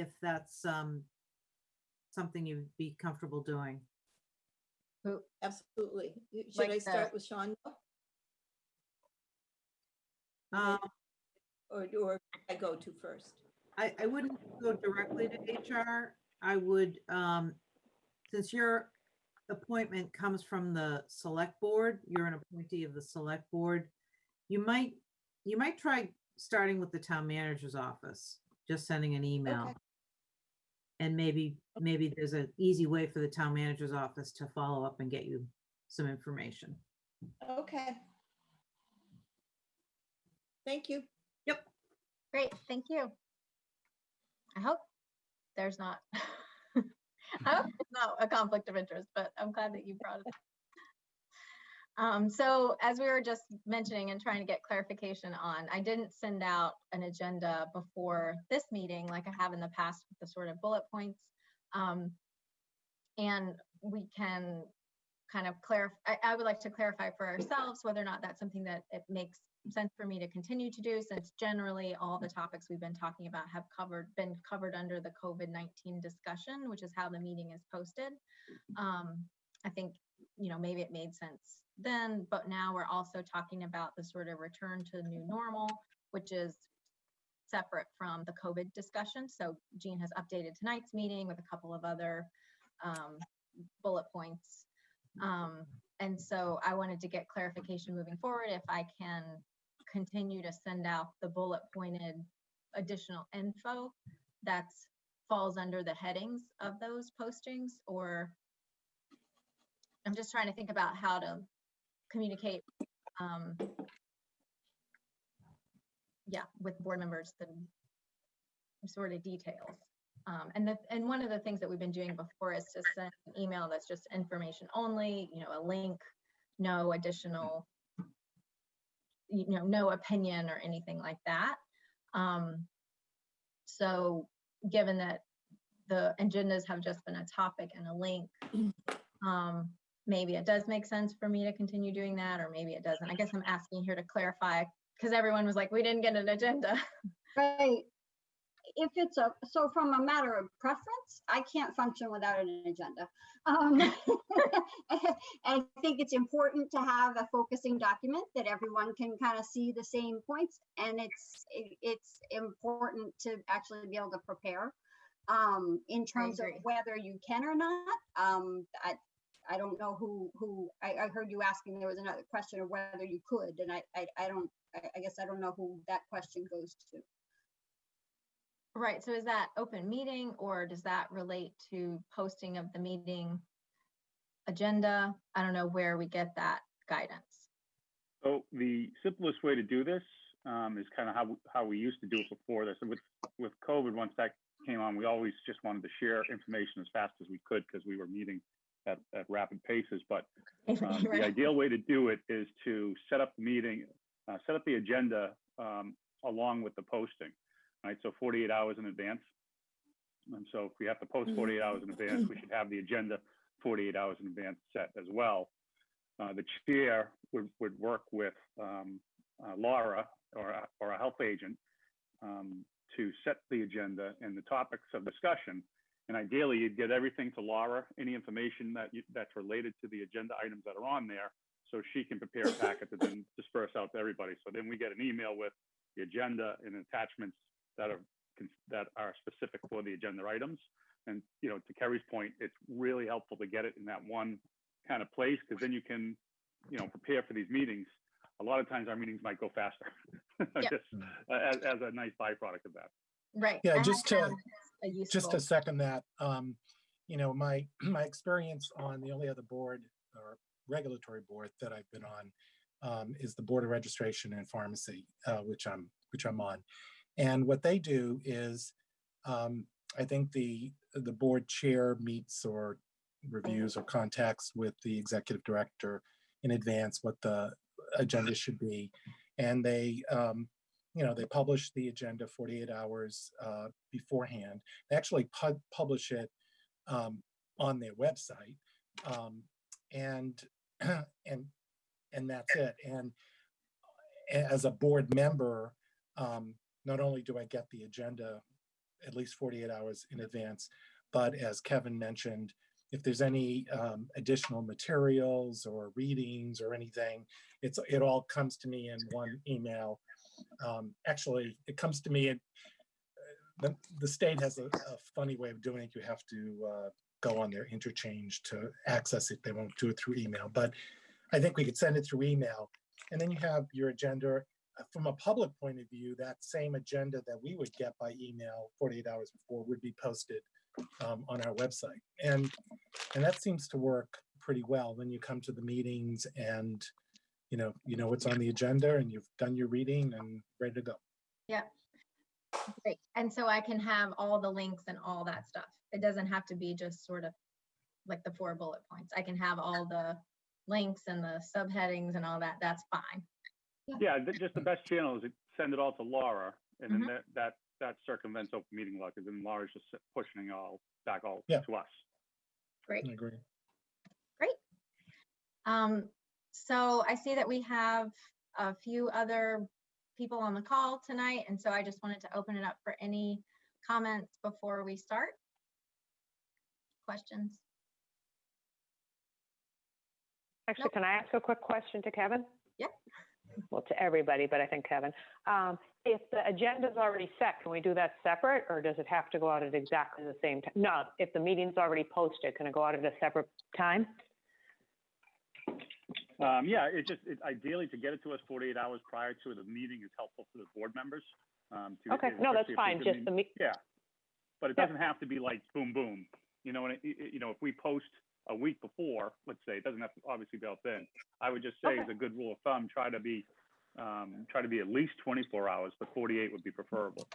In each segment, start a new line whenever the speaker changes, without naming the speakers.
if that's, um, something you'd be comfortable doing.
Who-
Absolutely. Should
Like
I
the-
start with Sean
Um,
or, or I go to first?
I, I wouldn't go directly to HR. I would, um, since your appointment comes from the select board, you're an appointee of the select board. You might, you might try starting with the town manager's office, just sending an email.
Okay.
And maybe, maybe there's an easy way for the town manager's office to follow up and get you some information.
Okay. Thank you. Yep.
Great, thank you. I hope there's not, I hope it's not a conflict of interest, but I'm glad that you brought it up. Um, so as we were just mentioning and trying to get clarification on, I didn't send out an agenda before this meeting like I have in the past with the sort of bullet points. Um, and we can kind of clarify, I, I would like to clarify for ourselves whether or not that's something that it makes sense for me to continue to do since generally all the topics we've been talking about have covered, been covered under the COVID-19 discussion, which is how the meeting is posted. Um, I think, you know, maybe it made sense then, but now we're also talking about the sort of return to new normal, which is separate from the COVID discussion. So Jean has updated tonight's meeting with a couple of other um, bullet points. Um, and so I wanted to get clarification moving forward if I can continue to send out the bullet pointed additional info that falls under the headings of those postings or I'm just trying to think about how to communicate um yeah with board members the sort of details um, and the, and one of the things that we've been doing before is to send an email that's just information only, you know, a link, no additional, you know, no opinion or anything like that. Um, so given that the agendas have just been a topic and a link, um, maybe it does make sense for me to continue doing that, or maybe it doesn't. I guess I'm asking here to clarify, because everyone was like, we didn't get an agenda.
Right. If it's a, so from a matter of preference, I can't function without an agenda. Um, I think it's important to have a focusing document that everyone can kind of see the same points. And it's, it- it's important to actually be able to prepare. Um, in terms of whether you can or not, um, I, I don't know who, who, I, I heard you asking, there was another question of whether you could, and I, I, I don't, I, I guess I don't know who that question goes to.
Right, so is that open meeting or does that relate to posting of the meeting agenda? I don't know where we get that guidance.
So the simplest way to do this um, is kind of how, how we used to do it before this. And with, with COVID, once that came on, we always just wanted to share information as fast as we could because we were meeting at, at rapid paces. But um, the ideal way to do it is to set up the meeting, uh, set up the agenda um, along with the posting, right? So 48 hours in advance. And so if we have to post 48 hours in advance, we should have the agenda 48 hours in advance set as well. Uh, the chair would, would work with um, uh, Laura or, or a health agent um, to set the agenda and the topics of discussion. And ideally, you'd get everything to Laura, any information that you, that's related to the agenda items that are on there, so she can prepare a packet to then disperse out to everybody. So then we get an email with the agenda and attachments that are that are specific for the agenda items. And you know, to Kerry's point, it's really helpful to get it in that one kind of place because then you can, you know, prepare for these meetings. A lot of times our meetings might go faster,
Yep.
just uh, as, as a nice byproduct of that.
Right.
Yeah,
I have
just to-
a
just to second that, um, you know, my, my experience on the only other board or regulatory board that I've been on um, is the Board of Registration in Pharmacy, uh, which I'm, which I'm on. And what they do is, um, I think the, the board chair meets or reviews or contacts with the executive director in advance what the agenda should be. And they, um, you know, they publish the agenda 48 hours uh, beforehand. They actually pu- publish it um, on their website, um, and and and that's it. And as a board member, um, not only do I get the agenda at least 48 hours in advance. But as Kevin mentioned, if there's any um, additional materials or readings or anything, it's, it all comes to me in one email. Um, Actually, it comes to me uh, the, the state has a, a funny way of doing it. You have to uh, go on their interchange to access it. They won't do it through email, but I think we could send it through email. And then you have your agenda. Uh, From a public point of view, that same agenda that we would get by email 48 hours before would be posted um, on our website. And, and that seems to work pretty well when you come to the meetings and, you know, you know what's on the agenda and you've done your reading and ready to go. Yeah.
Great. And so I can have all the links and all that stuff. It doesn't have to be just sort of like the four bullet points. I can have all the links and the subheadings and all that. That's fine.
Yeah, th- just the best channel is send it all to Laura, and then
Mhm.
that, that, that circumvents open meeting law, because then Laura's just pushing it all back all
Yeah.
to us.
Great.
I agree. Great.
Um, so I see that we have a few other people on the call tonight, and so I just wanted to open it up for any comments before we start. Questions?
Actually,
Nope.
can I ask a quick question to Kevin?
Yep.
Well, to everybody, but I think Kevin. Um, if the agenda is already set, can we do that separate or does it have to go out at exactly the same time? No, if the meeting's already posted, can it go out at a separate time?
Um, yeah, it just, it ideally to get it to us forty-eight hours prior to the meeting is helpful for the board members. um, to-
Okay, no, that's fine, just
any-
the me,
Yeah, but it
Yep.
doesn't have to be like boom, boom. You know, and it, it- you know, if we post a week before, let's say, it doesn't have to obviously be out then. I would just say as a good rule of thumb, try to be, um, try to be at least twenty-four hours, but forty-eight would be preferable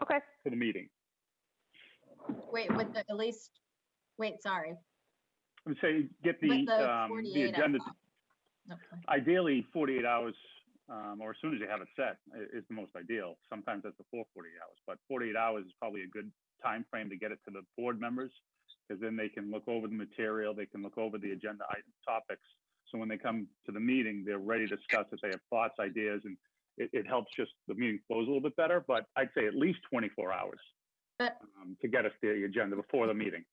okay,
for the meeting.
Wait, with the, at least, wait, sorry.
I'm saying, get the,
With the
um, the
48
agenda.
Okay.
ideally forty-eight hours, um, or as soon as you have it set i- is the most ideal. Sometimes that's before forty-eight hours, but forty-eight hours is probably a good time frame to get it to the board members. Because then they can look over the material, they can look over the agenda item topics. So when they come to the meeting, they're ready to discuss it, they have thoughts, ideas, and it, it helps just, the meeting flows a little bit better, but I'd say at least twenty-four hours.
But-
um, To get us the agenda before the meeting.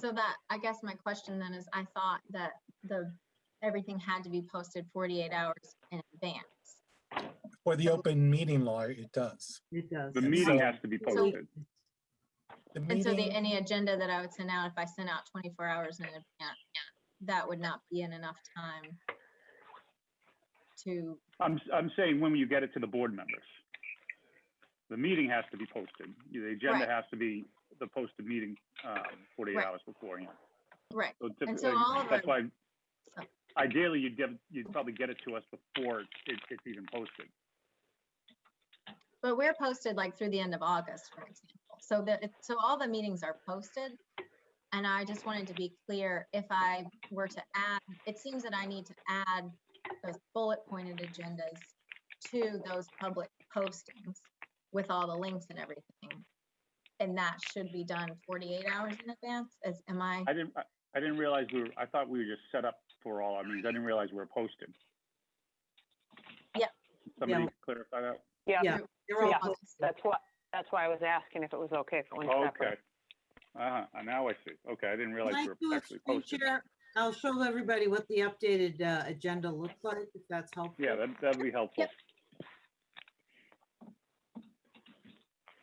So that, I guess my question then is, I thought that the, everything had to be posted 48 hours in advance.
For the open meeting law, it does.
It does.
The meeting
so-
has to be
So-
posted.
And so the, any agenda that I would send out, if I sent out 24 hours in advance, that would not be in enough time to,
I'm, I'm saying when you get it to the board members. The meeting has to be posted. The agenda
Right.
has to be the posted meeting, um, forty-eight
Right.
hours beforehand.
right,
So typically,
so all of
that's why, ideally, you'd give, you'd probably get it to us before it, it's even posted.
but we're posted like through the end of August, for example. So that, it- so all the meetings are posted. And I just wanted to be clear, if I were to add, it seems that I need to add those bullet pointed agendas to those public postings with all the links and everything. And that should be done 48 hours in advance, as, am I?
I didn't, I, I didn't realize we were, I thought we were just set up for all our meetings. I didn't realize we were posted.
Yeah.
Somebody clarify that?
yeah,
Yeah. They're all
Yeah.
posted.
that's what, that's why I was asking if it was okay if it went
Okay.
separate.
Uh-huh, now I see. Okay, I didn't
Can
realize
I
we
do
were
a
actually
screen
posted.
share? I'll show everybody what the updated uh, agenda looks like, if that's helpful.
Yeah, that, that'd be helpful.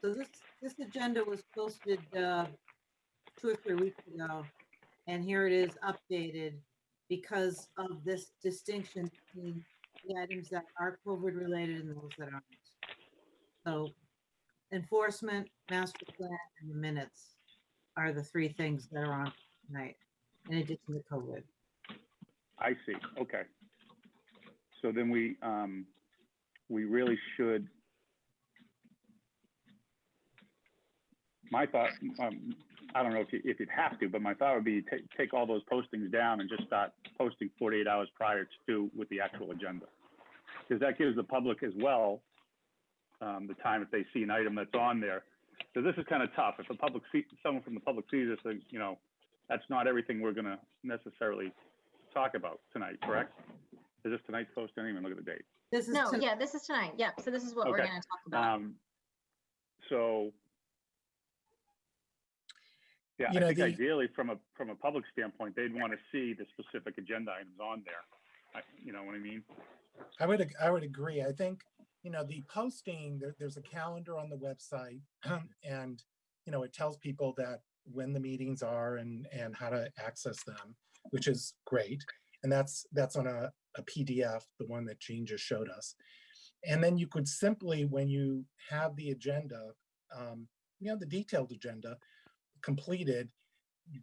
So this, this agenda was posted uh, two or three weeks ago, and here it is updated because of this distinction between the items that are COVID related and those that aren't. So enforcement, master plan, and the minutes are the three things that are on tonight, in addition to COVID.
I see, okay. So then we, um, we really should. My thought, um, I don't know if you, if you'd have to, but my thought would be take, take all those postings down and just start posting forty-eight hours prior to with the actual agenda. Because that gives the public as well, um, the time if they see an item that's on there. So this is kind of tough. If the public see, someone from the public sees this, then, you know, that's not everything we're gonna necessarily talk about tonight, correct? Is this tonight's post? I didn't even look at the date.
This is
No,
tonight.
yeah, this is tonight. Yep, so this is what we're gonna talk about.
Um, so Yeah,
You
I
know,
think
the-
ideally, from a, from a public standpoint, they'd want to see the specific agenda items on there. I- You know what I mean?
I would, I would agree. I think, you know, the posting, there, there's a calendar on the website and, you know, it tells people that when the meetings are and, and how to access them, which is great. And that's, that's on a, a PDF, the one that Jean just showed us. And then you could simply, when you have the agenda, um, you know, the detailed agenda completed,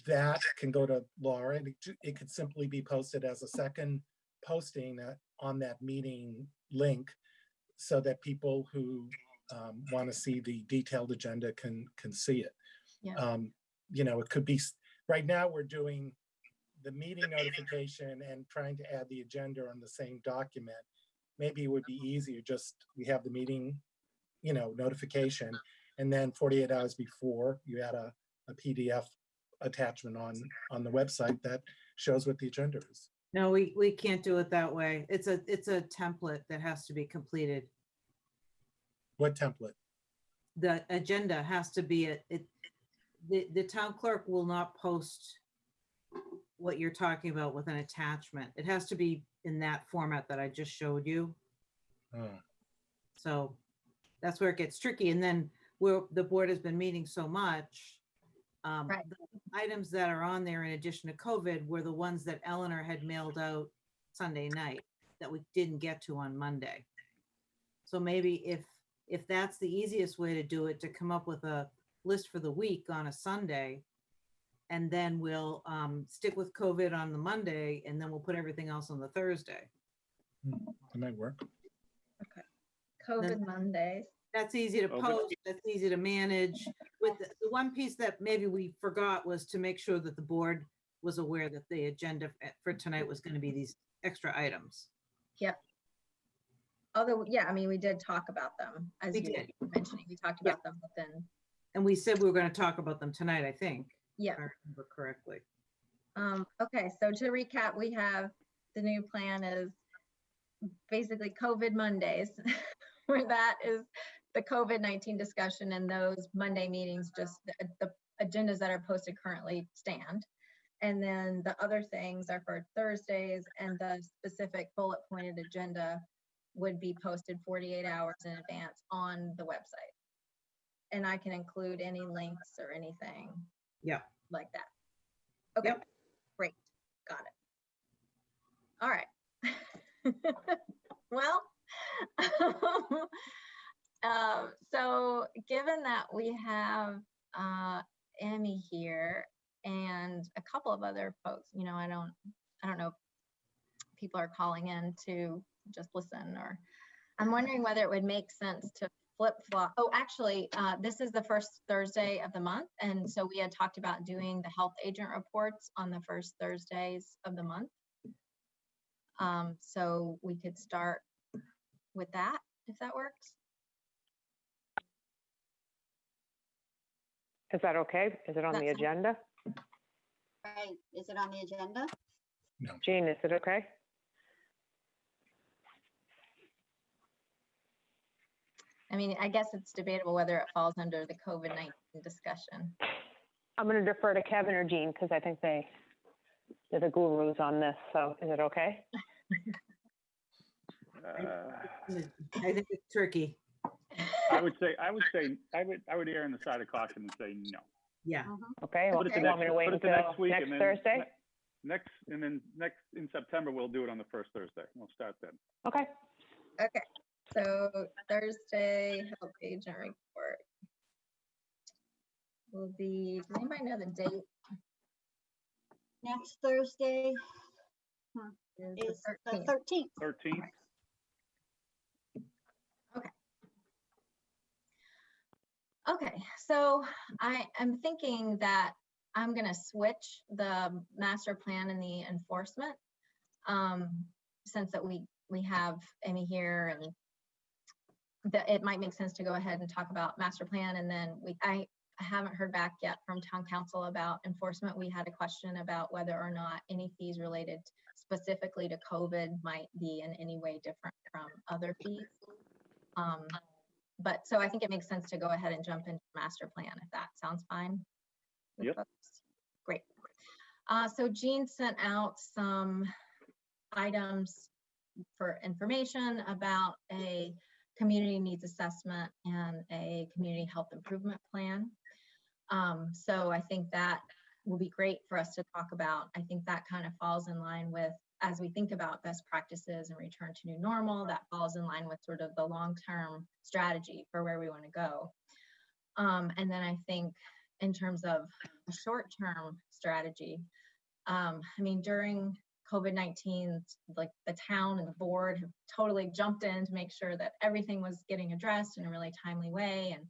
that can go to Laura and it, it could simply be posted as a second posting on that meeting link so that people who um, want to see the detailed agenda can can see it.
Yeah.
Um, you know, it could be right now we're doing the meeting notification and trying to add the agenda on the same document. Maybe it would be easier just we have the meeting, you know, notification, and then 48 hours before you add a, a PDF attachment on on the website that shows what the agenda is.
No, we, we can't do it that way. It's a, it's a template that has to be completed.
What template?
The agenda has to be, a- it, the, the town clerk will not post what you're talking about with an attachment. It has to be in that format that I just showed you.
Oh.
So that's where it gets tricky. And then where the board has been meeting so much. Um,
Right.
the Items that are on there in addition to COVID were the ones that Eleanor had mailed out Sunday night that we didn't get to on Monday. So maybe if, if that's the easiest way to do it, to come up with a list for the week on a Sunday. And then we'll um, stick with COVID on the Monday and then we'll put everything else on the Thursday.
That might work. Okay.
COVID Mondays.
That's easy to
Okay.
post, that's easy to manage. With the, the one piece that maybe we forgot was to make sure that the board was aware that the agenda f- for tonight was gonna be these extra items. Yep.
Although, yeah, I mean, we did talk about them, as
We
you
did.
were mentioning, we talked
Yeah.
about them within,
And we said we were gonna talk about them tonight, I think,
yeah.
if I remember correctly.
Um, okay, so to recap, we have, the new plan is basically COVID Mondays, where that is the COVID-19 discussion and those Monday meetings, just the, the agendas that are posted currently stand. And then the other things are for Thursdays and the specific bullet pointed agenda would be posted 48 hours in advance on the website. And I can include any links or anything.
Yeah.
Like that. Okay,
Yep.
great, got it. All right. Well, um, um, so given that we have uh, Emmy here and a couple of other folks, you know, I don't, I don't know, if people are calling in to just listen or, I'm wondering whether it would make sense to flip flop. Oh, actually, uh, this is the first Thursday of the month. And so we had talked about doing the health agent reports on the first Thursdays of the month. Um, so we could start with that, if that works.
Is that okay? Is it on
That
the
sounds-
agenda?
Right, is it on the agenda?
Jean, is it okay?
I mean, I guess it's debatable whether it falls under the COVID-19 discussion.
I'm going to defer to Kevin or Jean because I think they, they're the gurus on this. So is it okay?
Uh,
I think it's tricky.
I would say, I would say, I would, I would err on the side of caution and say no.
Yeah, mm-hmm.
Okay, well,
Put it
do
to
you want me
next-
to wait
put it to
until
next week
next
and then
Thursday?
ne- Next, and then next, in September, we'll do it on the first Thursday. We'll start then.
Okay,
Okay, so Thursday health agent report will be, does anybody know the date?
Next Thursday
Is
is
the
the
13th.
thirteenth.
Thirteenth,
Okay, so I am thinking that I'm gonna switch the master plan and the enforcement. Um, since that we, we have Amy here and that it might make sense to go ahead and talk about master plan and then we, I I haven't heard back yet from town counsel about enforcement. We had a question about whether or not any fees related specifically to COVID might be in any way different from other fees. Um, but so I think it makes sense to go ahead and jump into master plan if that sounds fine.
Yep.
Great. Uh, so Jean sent out some items for information about a community needs assessment and a community health improvement plan. Um, so I think that will be great for us to talk about. I think that kind of falls in line with, as we think about best practices and return to new normal, that falls in line with sort of the long-term strategy for where we want to go. Um, and then I think in terms of a short-term strategy, um, I mean, during COVID-19, like the town and the board have totally jumped in to make sure that everything was getting addressed in a really timely way. And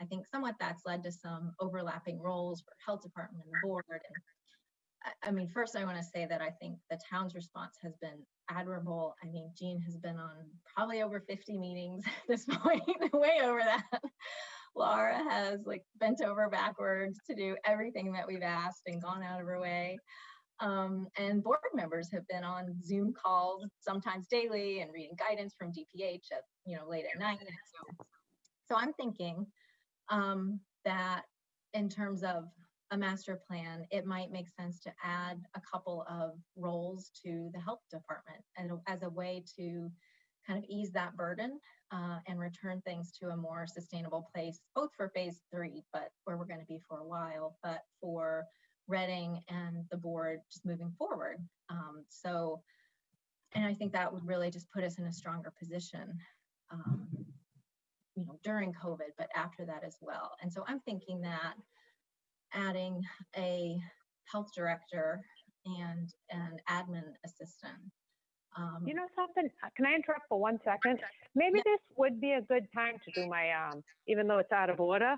I think somewhat that's led to some overlapping roles for health department and the board. And I, mean, first I want to say that I think the town's response has been admirable. I mean, Jean has been on probably over 50 meetings at this point, way over that. Laura has like bent over backwards to do everything that we've asked and gone out of her way. Um, and board members have been on Zoom calls sometimes daily and reading guidance from DPH at you know late at night. So, so I'm thinking um, that in terms of a master plan, it might make sense to add a couple of roles to the health department and as a way to kind of ease that burden uh, and return things to a more sustainable place, both for phase three, but where we're going to be for a while, but for Reading and the board just moving forward. Um, so, and I think that would really just put us in a stronger position, um, you know, during COVID, but after that as well. And so I'm thinking that adding a health director and an admin assistant. Um,
You know something? Uh, Can I interrupt for one second? Maybe
Yeah.
this would be a good time to do my, um, even though it's out of order,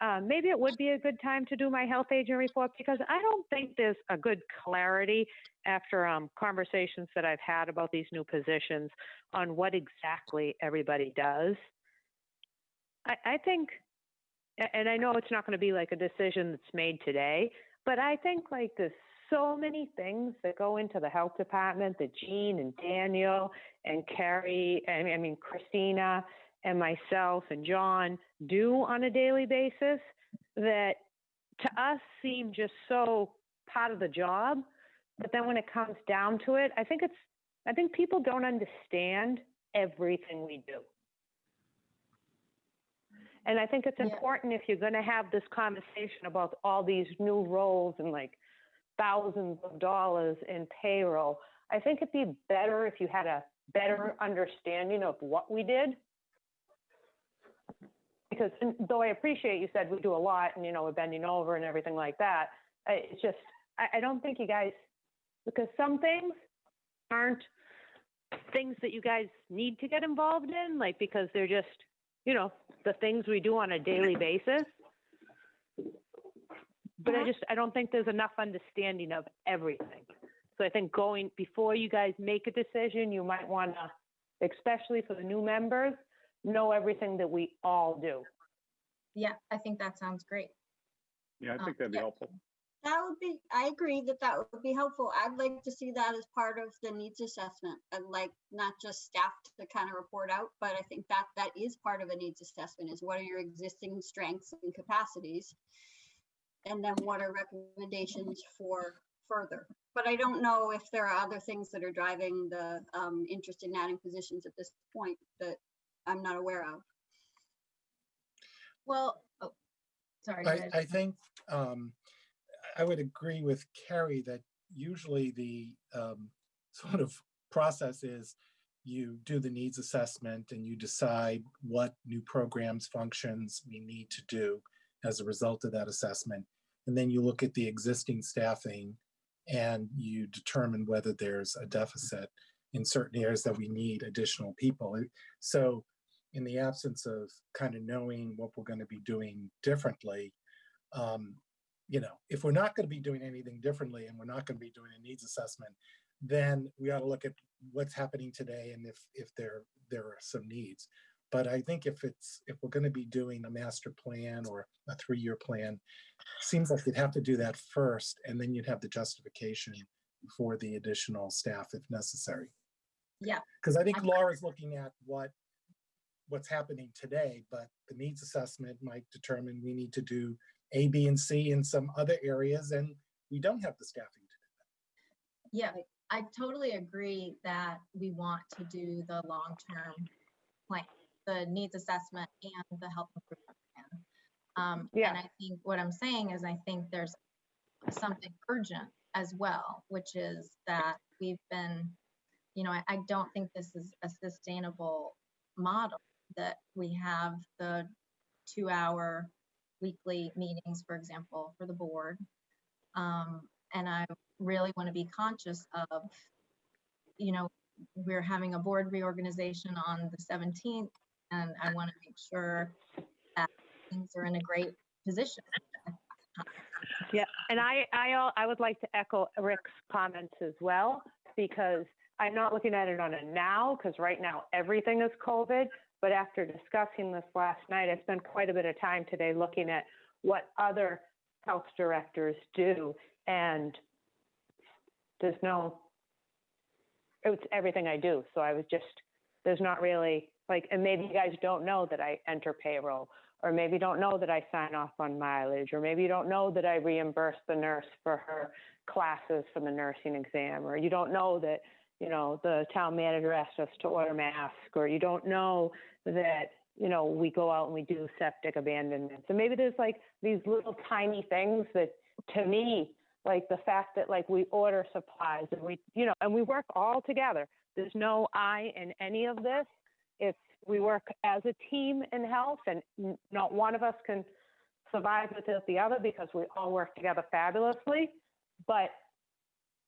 uh, maybe it would be a good time to do my health agent report because I don't think there's a good clarity after um, conversations that I've had about these new positions on what exactly everybody does. I, I think, and I know it's not going to be like a decision that's made today, but I think like there's so many things that go into the health department that Jean and Daniel and Carrie, and I mean Christina and myself and John do on a daily basis that to us seem just so part of the job. But then when it comes down to it, I think it's, I think people don't understand everything we do. And I think it's
Yeah.
important if you're going to have this conversation about all these new roles and like thousands of dollars in payroll. I think it'd be better if you had a better understanding of what we did. Because though I appreciate you said we do a lot and, you know, we're bending over and everything like that, uh, it's just, I, I don't think you guys, because some things aren't things that you guys need to get involved in, like, because they're just, you know, the things we do on a daily basis. But I
Mhm.
just, I don't think there's enough understanding of everything. So I think going, before you guys make a decision, you might want to, especially for the new members, know everything that we all do.
yeah, I think that sounds great.
Yeah, I think that'd be
yeah.
helpful.
That would be, I agree that that would be helpful. I'd like to see that as part of the needs assessment. I'd like not just staff to kind of report out, but I think that that is part of a needs assessment is what are your existing strengths and capacities? And then what are recommendations for further? But I don't know if there are other things that are driving the um, interest in adding positions at this point that I'm not aware of.
Well, oh, sorry.
I. I think um, I would agree with Carrie that usually the um, sort of process is you do the needs assessment and you decide what new programs, functions we need to do as a result of that assessment. And then you look at the existing staffing and you determine whether there's a deficit in certain areas that we need additional people. So in the absence of kind of knowing what we're going to be doing differently, um, you know, if we're not going to be doing anything differently and we're not going to be doing a needs assessment, then we ought to look at what's happening today and if if there there are some needs. But I think if it's if we're going to be doing a master plan or a three-year plan, seems like you'd have to do that first, and then you'd have the justification for the additional staff if necessary.
Yeah.
Because I think Laura's looking at what what's happening today, but the needs assessment might determine we need to do A, B, and C in some other areas, and we don't have the staffing to do that.
Yeah, I totally agree that we want to do the long-term plan, the needs assessment and the health improvement plan. Um,
Yeah.
and I think what I'm saying is I think there's something urgent as well, which is that we've been, you know, I, I don't think this is a sustainable model that we have the two-hour weekly meetings, for example, for the board. Um, and I really want to be conscious of, you know, we're having a board reorganization on the 17th, and I want to make sure that things are in a great position.
Yeah, and I, I, I would like to echo Rick's comments as well, because I'm not looking at it on a now, because right now everything is COVID. But after discussing this last night, I spent quite a bit of time today looking at what other health directors do. And there's no, it's everything I do. So I was just, there's not really, like, and maybe you guys don't know that I enter payroll or maybe don't know that I sign off on mileage, or maybe you don't know that I reimburse the nurse for her classes for the nursing exam, or you don't know that, you know, the town manager asked us to order masks, or you don't know that, you know, we go out and we do septic abandonment. So maybe there's like these little tiny things that, to me, like the fact that like we order supplies and we, you know, and we work all together. There's no I in any of this. It's we work as a team in health and not one of us can survive without the other because we all work together fabulously but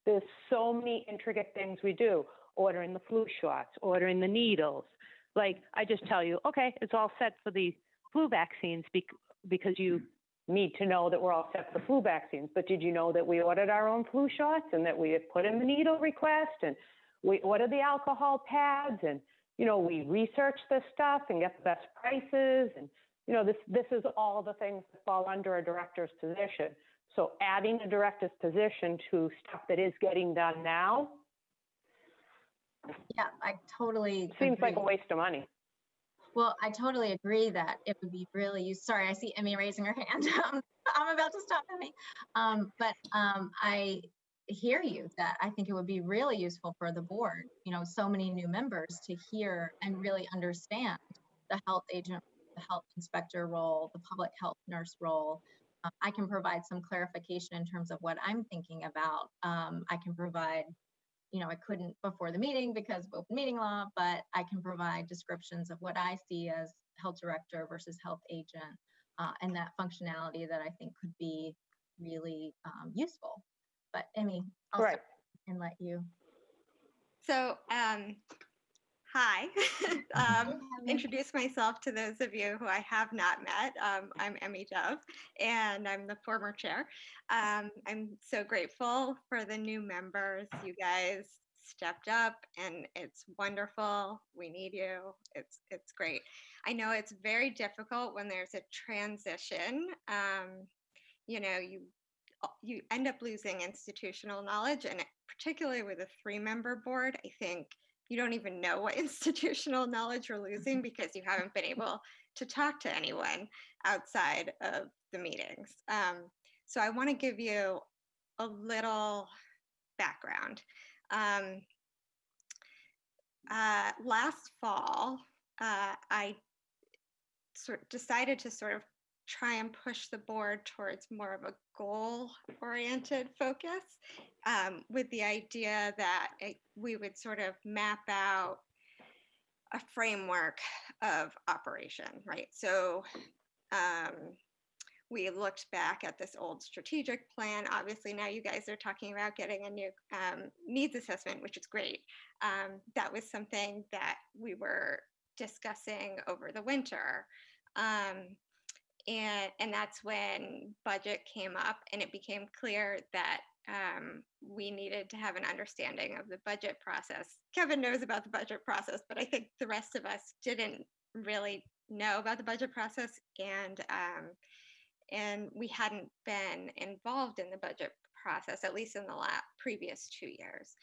there's so many intricate things we do. Ordering the flu shots ordering the needles. Like i just tell you okay it's all set for the flu vaccines because you need to know that we're all set for the flu vaccines. But did you know that we ordered our own flu shots and that we had put in the needle request and we ordered the alcohol pads and you know, we research this stuff and get the best prices and, you know, this, this is all the things that fall under a director's position. So adding a director's position to stuff that is getting done now
Yeah, I totally.
seems like a
agree.
waste of money.
Well, I totally agree that it would be really use, sorry, I see Emmy raising her hand. Um, I'm about to stop Emmy. Um, but, um, I hear you that I think it would be really useful for the board, you know, so many new members to hear and really understand the health agent, the health inspector role, the public health nurse role. Uh, I can provide some clarification in terms of what I'm thinking about. Um, I can provide you know, I couldn't before the meeting because of open meeting law, but I can provide descriptions of what I see as health director versus health agent uh, and that functionality that I think could be really um, useful. But Emmy, I'll
Right.
start and let you.
So, um, hi. um, introduce myself to those of you who I have not met. Um, I'm Emmy Dove, and I'm the former chair. Um, I'm so grateful for the new members. You guys stepped up, and it's wonderful. We need you. It's it's great. I know it's very difficult when there's a transition. Um, you know, you you end up losing institutional knowledge, and particularly with a three-member board, I think you don't even know what institutional knowledge you're losing because you haven't been able to talk to anyone outside of the meetings. Um, so I want to give you a little background. Um, uh, last fall, uh, I sort decided to sort of try and push the board towards more of a goal-oriented focus um, with the idea that it, we would sort of map out a framework of operation, right? So um, we looked back at this old strategic plan. Obviously, now you guys are talking about getting a new um, needs assessment, which is great. Um, that was something that we were discussing over the winter. Um, and, and that's when budget came up and it became clear that um, we needed to have an understanding of the budget process. Kevin knows about the budget process, but I think the rest of us didn't really know about the budget process and um, and we hadn't been involved in the budget process, at least in the last previous two years.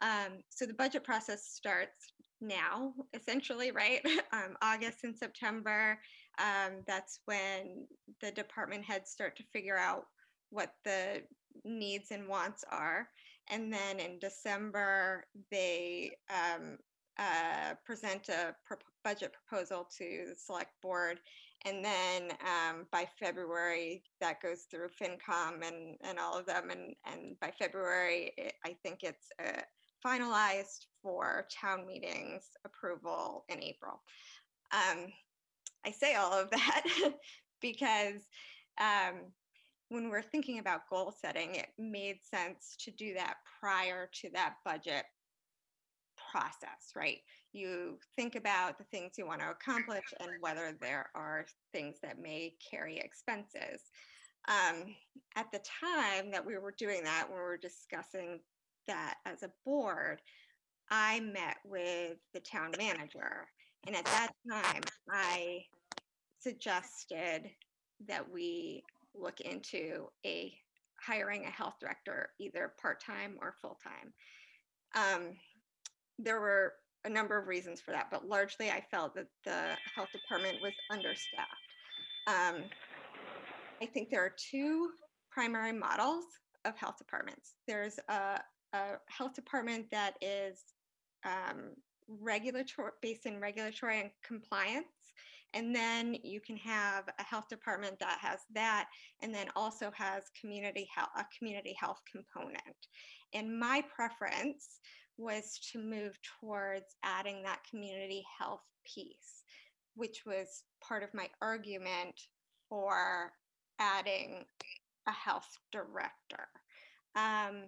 Um, so the budget process starts now, essentially, right? Um, August and September, um, that's when the department heads start to figure out what the needs and wants are. And then in December, they um, uh, present a pro- budget proposal to the select board. And then um, by February, that goes through FinCom and, and all of them. And, and by February, it, I think it's uh, finalized for town meetings approval in April. Um, I say all of that because um, when we're thinking about goal setting, it made sense to do that prior to that budget process, right? You think about the things you want to accomplish and whether there are things that may carry expenses. Um, at the time that we were doing that, when we were discussing that as a board, I met with the town manager. And at that time, I suggested that we look into a hiring a health director, either part-time or full-time. Um, there were a number of reasons for that, but largely I felt that the health department was understaffed. Um, I think there are two primary models of health departments. There's a, a health department that is um, regulatory based in regulatory and compliance. And then you can have a health department that has that and then also has community health, a community health component. And my preference was to move towards adding that community health piece, which was part of my argument for adding a health director. Um,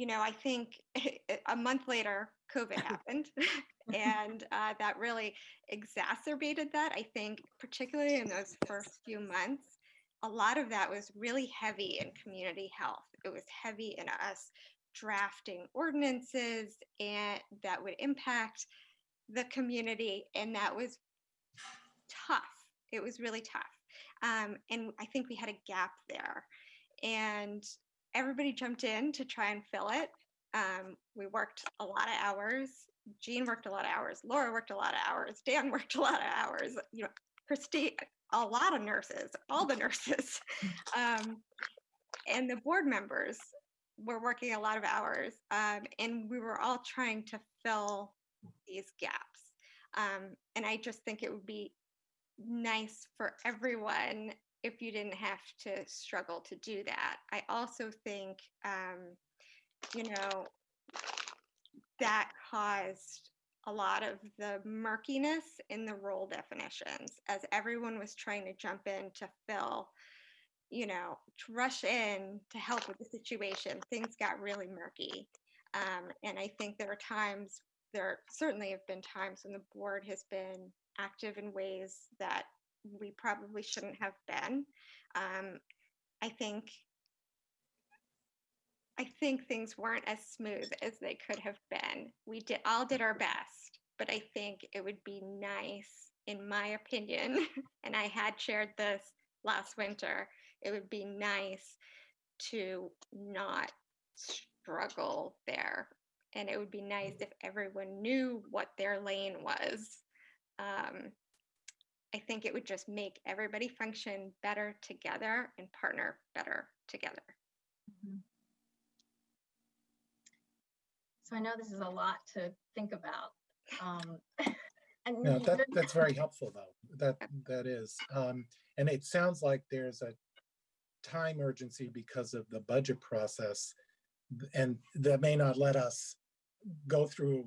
you know, I think a month later, COVID happened, and uh, that really exacerbated that. I think, particularly in those first few months, a lot of that was really heavy in community health. It was heavy in us drafting ordinances and that would impact the community, and that was tough. It was really tough, um, and I think we had a gap there, and everybody jumped in to try and fill it. Um, we worked a lot of hours. Jean worked a lot of hours. Laura worked a lot of hours. Dan worked a lot of hours. You know, Christy, a lot of nurses, all the nurses, um, and the board members were working a lot of hours, um, and we were all trying to fill these gaps. Um, and I just think it would be nice for everyone if you didn't have to struggle to do that. I also think, um, you know, that caused a lot of the murkiness in the role definitions as everyone was trying to jump in to fill, you know, to rush in to help with the situation. Things got really murky. Um, and I think there are times, there certainly have been times when the board has been active in ways that we probably shouldn't have been. Um, I think I think things weren't as smooth as they could have been. We did all did our best, but I think it would be nice, in my opinion, and I had shared this last winter, it would be nice to not struggle there. And it would be nice if everyone knew what their lane was. Um, I think it would just make everybody function better together and partner better together.
So I know this is a lot to think about. Um, and
No, that, that's very helpful though. That, that is. Um, and it sounds like there's a time urgency because of the budget process. And that may not let us go through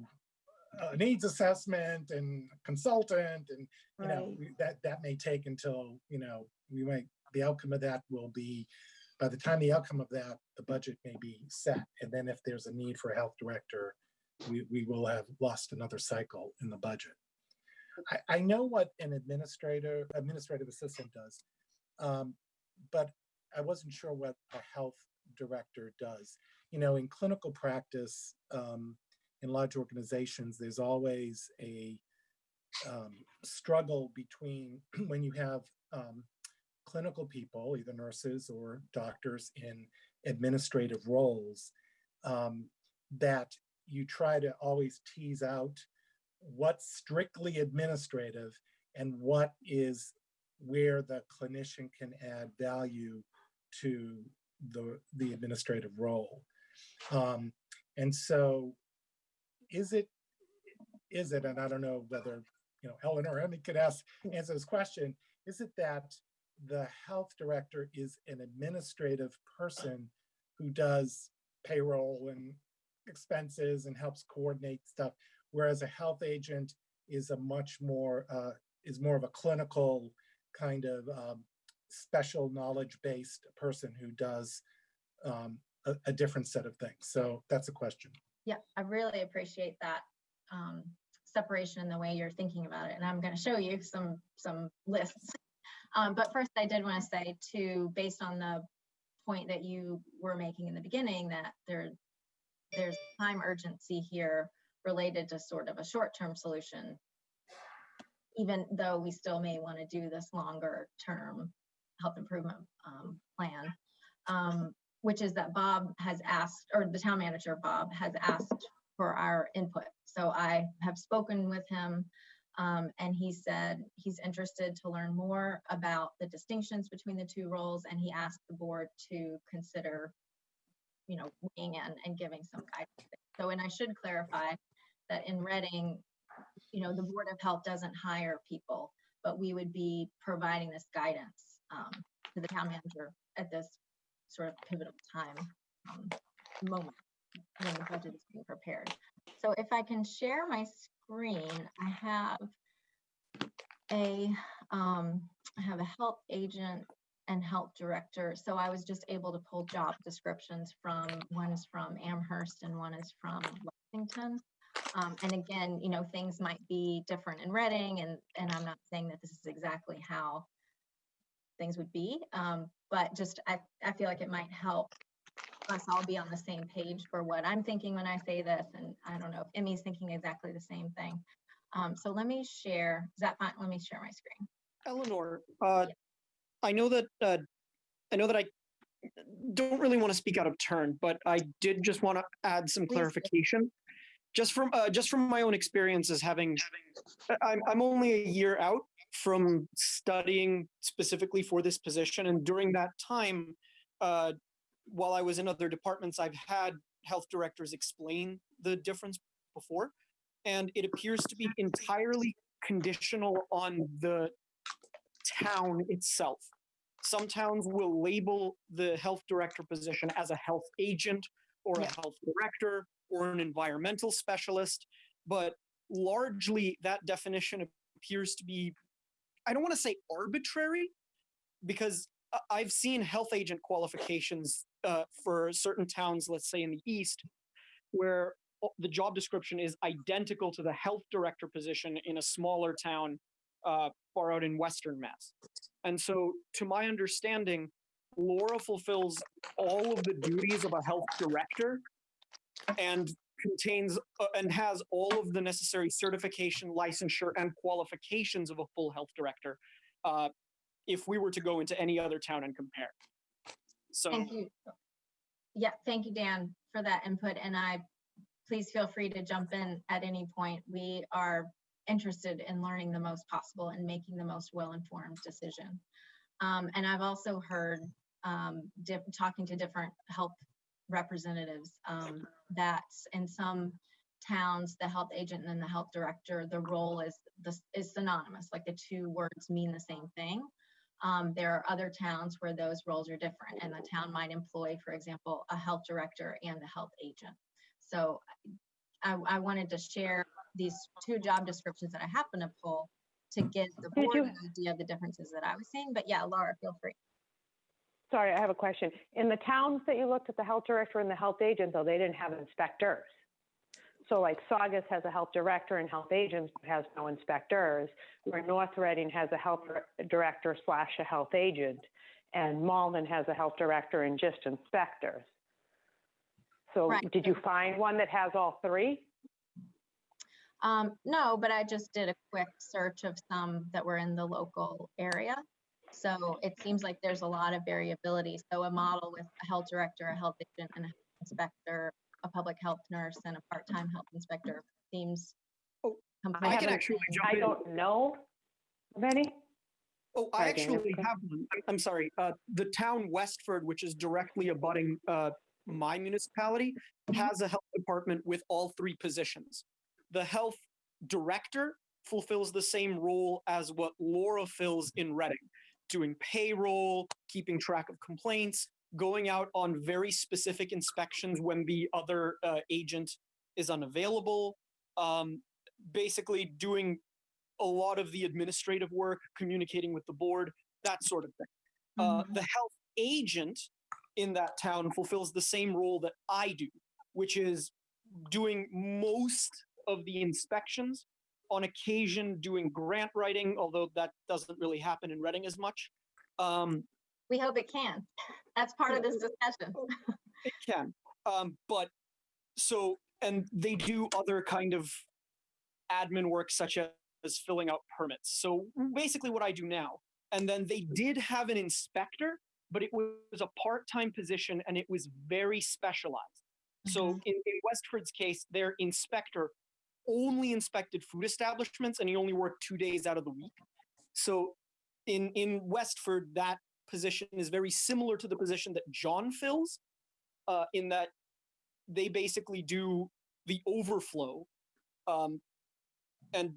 a needs assessment and consultant and, you know,
Right.
we- that, that may take until, you know, we might, the outcome of that will be, by the time the outcome of that, the budget may be set. And then if there's a need for a health director, we, we will have lost another cycle in the budget. I, I know what an administrator, administrative assistant does, um, but I wasn't sure what a health director does. You know, in clinical practice, um, in large organizations, there's always a um, struggle between when you have um, clinical people, either nurses or doctors in administrative roles, um, that you try to always tease out what's strictly administrative and what is where the clinician can add value to the, the administrative role. Um, and so is it, is it, and I don't know whether, you know, Ellen or Emmy could ask, answer this question, is it that the health director is an administrative person who does payroll and expenses and helps coordinate stuff, whereas a health agent is a much more, uh, is more of a clinical kind of um, special knowledge-based person who does um, a, a different set of things. So that's a question.
Yeah, I really appreciate that um, separation in the way you're thinking about it. And I'm going to show you some, some lists. Um, But first, I did want to say too, based on the point that you were making in the beginning, that there, there's time urgency here related to sort of a short-term solution, even though we still may want to do this longer-term health improvement um, plan, um, which is that Bob has asked, or the town manager, Bob, has asked for our input. So I have spoken with him um, and he said he's interested to learn more about the distinctions between the two roles and he asked the board to consider, you know, weighing in and giving some guidance. So, and I should clarify that in Reading, you know, the Board of Health doesn't hire people, but we would be providing this guidance um, to the town manager at this sort of pivotal time um, moment when the budget is being prepared. So if I can share my screen, I have a, um, I have a health agent and health director. So I was just able to pull job descriptions from, one is from Amherst and one is from Lexington. Um, and again, you know, things might be different in Reading and, and I'm not saying that this is exactly how things would be. Um, but just, I, I feel like it might help us all be on the same page for what I'm thinking when I say this. And I don't know if Emmy's thinking exactly the same thing. Um, so let me share, is that fine? Let me share my screen.
Eleanor, uh, I know that, uh, I know that I don't really want to speak out of turn, but I did just want to add some
Please
clarification. Just from, uh, just from my own experiences having, I'm, I'm only a year out from studying specifically for this position. And during that time, uh, while I was in other departments, I've had health directors explain the difference before. And it appears to be entirely conditional on the town itself. Some towns will label the health director position as a health agent or a health director or an environmental specialist, but largely that definition appears to be, I don't want to say arbitrary, because I've seen health agent qualifications uh, for certain towns, let's say in the east, where the job description is identical to the health director position in a smaller town uh, far out in Western Mass. And so, to my understanding, Laura fulfills all of the duties of a health director and contains uh, and has all of the necessary certification, licensure, and qualifications of a full health director. Uh, if we were to go into any other town and compare. So,
Thank you. Yeah, thank you, Dan, for that input. And I, please feel free to jump in at any point. We are interested in learning the most possible and making the most well-informed decision. Um, and I've also heard, um, talking to different health representatives, um, that in some towns, the health agent and the health director, the role is, this is synonymous, like the two words mean the same thing. Um, there are other towns where those roles are different and the town might employ, for example, a health director and the health agent. So I, I wanted to share these two job descriptions that I happen to pull to give the board an idea of the differences that I was seeing. But yeah, Laura, feel free.
Sorry, I have a question. In the towns that you looked at, the health director and the health agent, though, they didn't have inspectors. So like Saugus has a health director and health agents, but has no inspectors, where North Reading has a health director slash a health agent, and Malden has a health director and just inspectors. So
Right.
did you find one that has all three?
Um, no, but I just did a quick search of some that were in the local area. So it seems like there's a lot of variability. So a model with a health director, a health agent, and a health inspector a public health nurse and a part-time health inspector seems.
Oh, I
completely
can
haven't-
actually jump
I
in.
don't know of any.
Oh, I actually have one. I'm I'm sorry. Uh, the town Westford, which is directly abutting uh, my municipality, has a health department with all three positions. The health director fulfills the same role as what Laura fills in Reading, doing payroll, keeping track of complaints, going out on very specific inspections when the other uh, agent is unavailable, um, basically doing a lot of the administrative work, communicating with the board, that sort of thing. Uh, the health agent in that town fulfills the same role that I do, which is doing most of the inspections, on occasion doing grant writing, although that doesn't really happen in Reading as much. Um,
We hope it can. That's part of this discussion.
it can. Um, but so, and they do other kind of admin work such as filling out permits. So basically what I do now. And then they did have an inspector, but it was a part-time position and it was very specialized. So in, in Westford's case, their inspector only inspected food establishments and he only worked two days out of the week. So in, in Westford, that position is very similar to the position that John fills, uh, in that they basically do the overflow. Um, and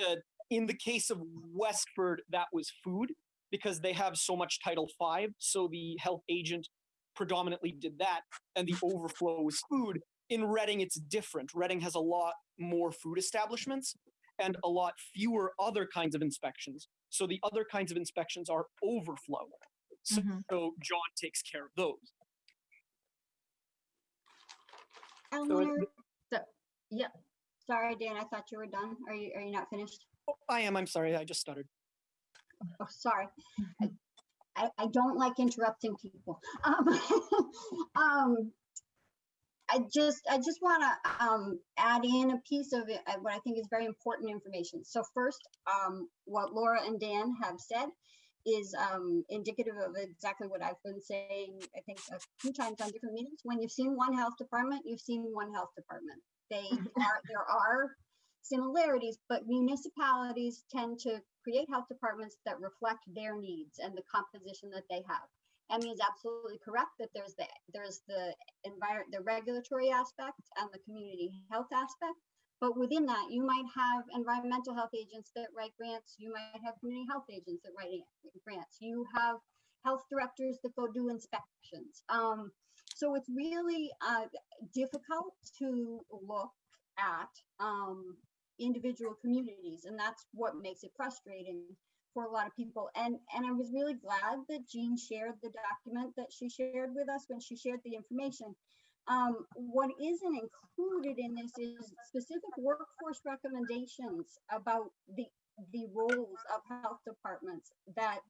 uh, in the case of Westford, that was food because they have so much Title V. So the health agent predominantly did that, and the overflow was food. In Reading, it's different. Reading has a lot more food establishments and a lot fewer other kinds of inspections. So the other kinds of inspections are overflow. So,
Mhm.
so John takes care of those.
Eleanor,
So, yeah,
sorry, Dan, I thought you were done. Are you, are you not finished?
Oh, I am. I'm sorry. I just stuttered.
Oh, sorry. I- I, I don't like interrupting people. Um, um, I just, I just want to um, add in a piece of it, uh, what I think is very important information. So first, um, what Laura and Dan have said is um, indicative of exactly what I've been saying, I think a few times on different meetings. When you've seen one health department, you've seen one health department. They are, there are similarities, but municipalities tend to create health departments that reflect their needs and the composition that they have. Emmy is absolutely correct that there's the there's the environment, the regulatory aspect and the community health aspect. But within that, you might have environmental health agents that write grants. You might have community health agents that write grants. You have health directors that go do inspections. Um, so it's really uh, difficult to look at um, individual communities, and that's what makes it frustrating for a lot of people. And and I was really glad that Jean shared the document that she shared with us when she shared the information. Um, what isn't included in this is specific workforce recommendations about the the roles of health departments that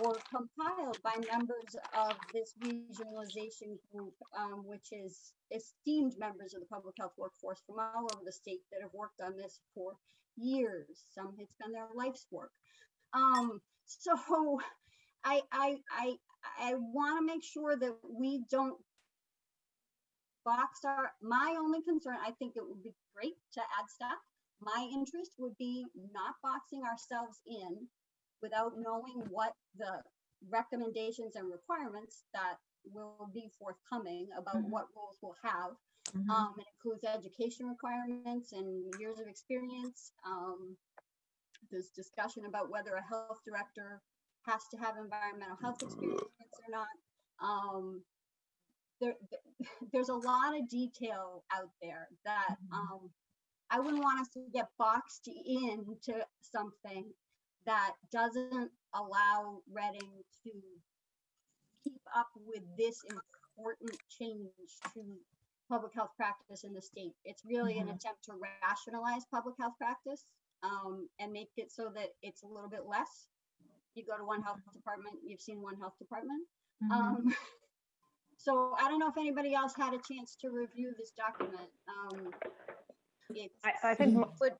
were compiled by members of this regionalization group, um, which is esteemed members of the public health workforce from all over the state that have worked on this for years. Some it's been their life's work. Um, so I I I I want to make sure that we don't box our my only concern, I think it would be great to add staff. My interest would be not boxing ourselves in without knowing what the recommendations and requirements that will be forthcoming about
Mhm.
what roles we'll have.
Mhm.
Um, it includes education requirements and years of experience. Um, there's discussion about whether a health director has to have environmental health experience or not. Um, there, there's a lot of detail out there that
Mhm.
um, I wouldn't want us to get boxed into something that doesn't allow Reading to keep up with this important change to public health practice in the state. It's really an
Mhm.
attempt to rationalize public health practice um, and make it so that it's a little bit less. You go to one health department, you've seen one health department.
Mhm.
Um, so I don't know if anybody else had a chance to review this document. Um,
I, I think, m-
Would-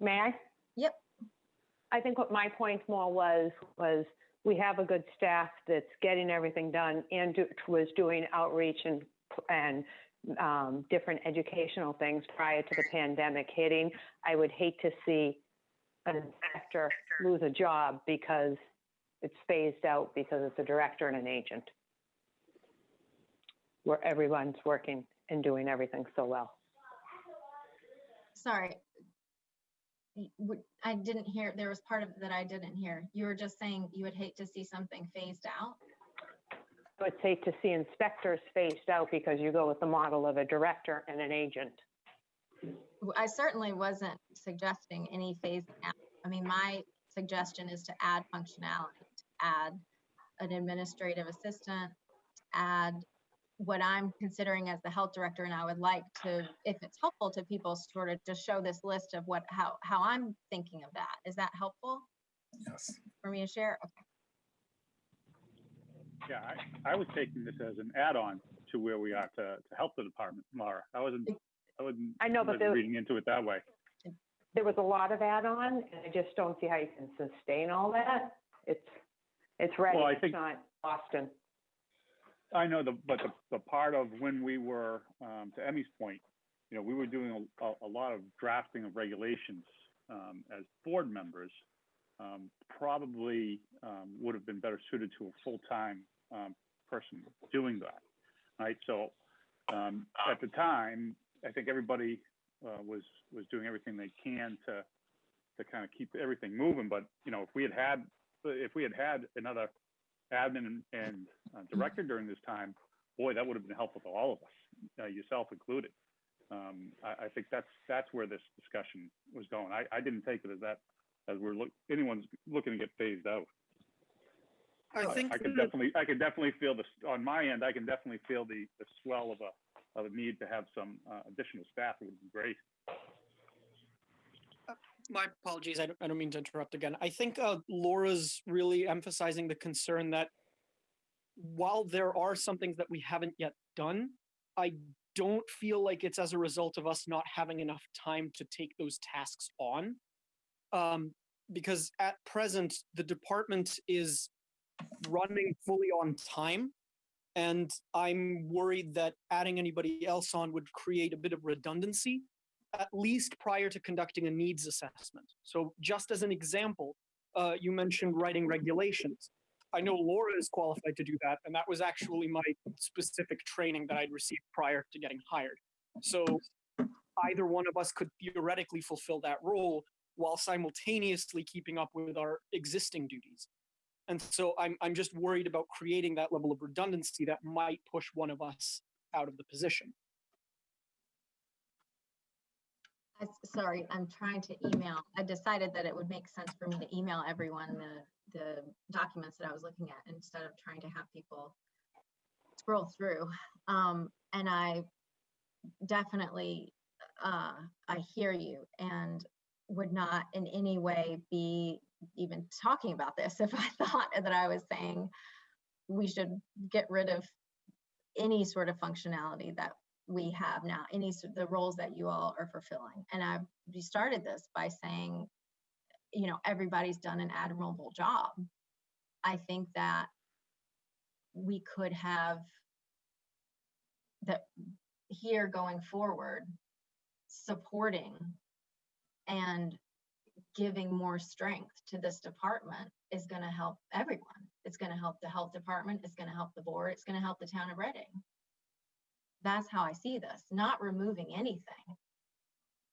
may I?
Yep.
I think what my point more was, was we have a good staff that's getting everything done and do- was doing outreach and, and um, different educational things prior to the pandemic hitting. I would hate to see an inspector lose a job because it's phased out because it's a director and an agent. Where everyone's working and doing everything so well.
Sorry. I didn't hear, there was part of that I didn't hear. You were just saying you would hate to see something phased out?
I would hate to see inspectors phased out because you go with the model of a director and an agent.
I certainly wasn't suggesting any phasing out. I mean, my suggestion is to add functionality, to add an administrative assistant, add what I'm considering as the health director, and I would like to, if it's helpful to people, sort of just show this list of what, how, how I'm thinking of that. Is that helpful
Yes.
for me to share? Okay.
Yeah, I, I was taking this as an add-on to where we are to, to help the department, Laura. I wasn't, I wasn't.
I know, but
wasn't
there-
Reading into it that way.
There was a lot of add-on, and I just don't see how you can sustain all that. It's, it's ready,
Well, I
it's
think-
not Boston.
I know the, but the, the part of when we were, um, to Emmy's point, you know, we were doing a, a, a lot of drafting of regulations, um, as board members. Um, probably, um, would have been better suited to a full-time, um, person doing that. Right, so, um, at the time, I think everybody, uh, was, was doing everything they can to, to kind of keep everything moving, but, you know, if we had had, if we had had another admin and, and uh, director during this time, boy, that would have been helpful to all of us, uh, yourself included. Um, I, I think that's, that's where this discussion was going. I, I didn't take it as that, as we're look, anyone's looking to get phased out.
I think
I could
that-
definitely, I could definitely feel this, on my end, I can definitely feel the, the swell of a, of a need to have some, uh, additional staff. It would be great.
my apologies. I don't, I don't mean to interrupt again. I think uh, Laura's really emphasizing the concern that while there are some things that we haven't yet done, I don't feel like it's as a result of us not having enough time to take those tasks on. Um, because at present, the department is running fully on time. And I'm worried that adding anybody else on would create a bit of redundancy at least prior to conducting a needs assessment. So just as an example, uh, you mentioned writing regulations. I know Laura is qualified to do that, and that was actually my specific training that I'd received prior to getting hired. So either one of us could theoretically fulfill that role while simultaneously keeping up with our existing duties. And so I'm, I'm just worried about creating that level of redundancy that might push one of us out of the position.
Sorry, I'm trying to email. I decided that it would make sense for me to email everyone the, the documents that I was looking at instead of trying to have people scroll through. Um, and I definitely, uh, I hear you and would not in any way be even talking about this if I thought that I was saying we should get rid of any sort of functionality that we have now, any the roles that you all are fulfilling. And I started this by saying, you know, everybody's done an admirable job. I think that we could have that here going forward, supporting and giving more strength to this department is going to help everyone. It's going to help the health department. It's going to help the board. It's going to help the town of Reading. That's how I see this, not removing anything.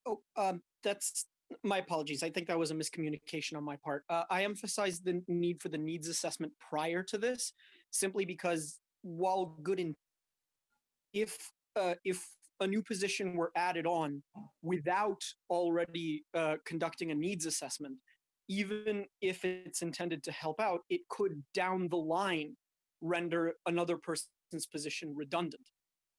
Oh, um, that's my apologies. I think that was a miscommunication on my part. Uh, I emphasized the need for the needs assessment prior to this, simply because while good in, if uh, if a new position were added on without already uh, conducting a needs assessment, even if it's intended to help out, it could down the line render another person's position redundant.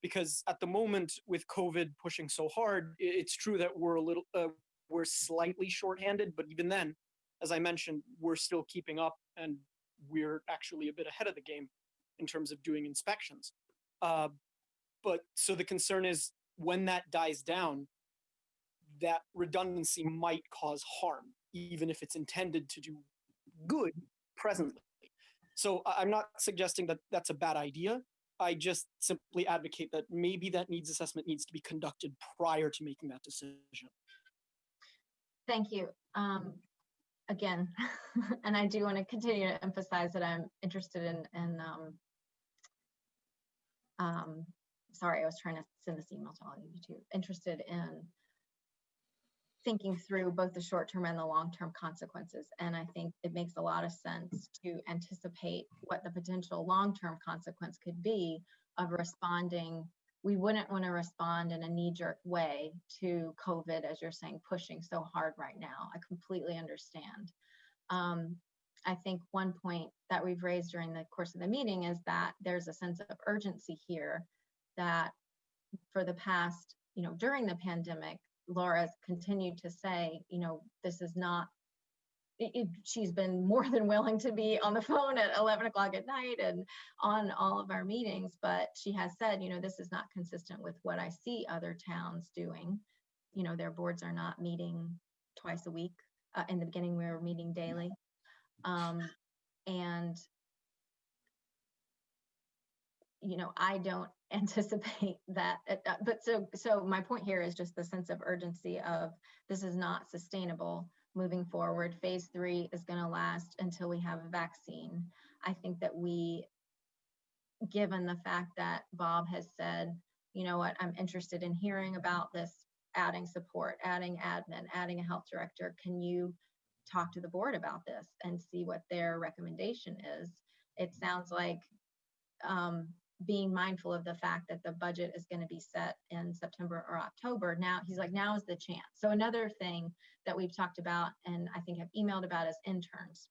Because at the moment with covid pushing so hard it's true that we're a little uh, we're slightly shorthanded but even then as i mentioned we're still keeping up and we're actually a bit ahead of the game in terms of doing inspections. Uh, but so the concern is when that dies down that redundancy might cause harm even if it's intended to do good presently so i'm not suggesting that that's a bad idea I just simply advocate that maybe that needs assessment needs to be conducted prior to making that decision.
Thank you. Um, again, and I do want to continue to emphasize that I'm interested in, in, um, um, sorry, I was trying to send this email to all of you too, interested in thinking through both the short-term and the long-term consequences. And I think it makes a lot of sense to anticipate what the potential long-term consequence could be of responding. We wouldn't want to respond in a knee-jerk way to COVID, as you're saying, pushing so hard right now. I completely understand. Um, I think one point that we've raised during the course of the meeting is that there's a sense of urgency here that for the past, you know, during the pandemic, Laura's continued to say, you know, this is not, it, it- she's been more than willing to be on the phone at 11 o'clock at night and on all of our meetings, but she has said, you know, this is not consistent with what I see other towns doing. You know, their boards are not meeting twice a week. Uh, in the beginning, we were meeting daily. Um, and you know, I don't anticipate that, uh, uh, but so, so my point here is just the sense of urgency of this is not sustainable moving forward. Phase three is gonna last until we have a vaccine. I think that we, given the fact that Bob has said, you know what, I'm interested in hearing about this, adding support, adding admin, adding a health director, can you talk to the board about this and see what their recommendation is? It sounds like um, being mindful of the fact that the budget is going to be set in September or October. Now he's like, now is the chance. So another thing that we've talked about and I think have emailed about is interns.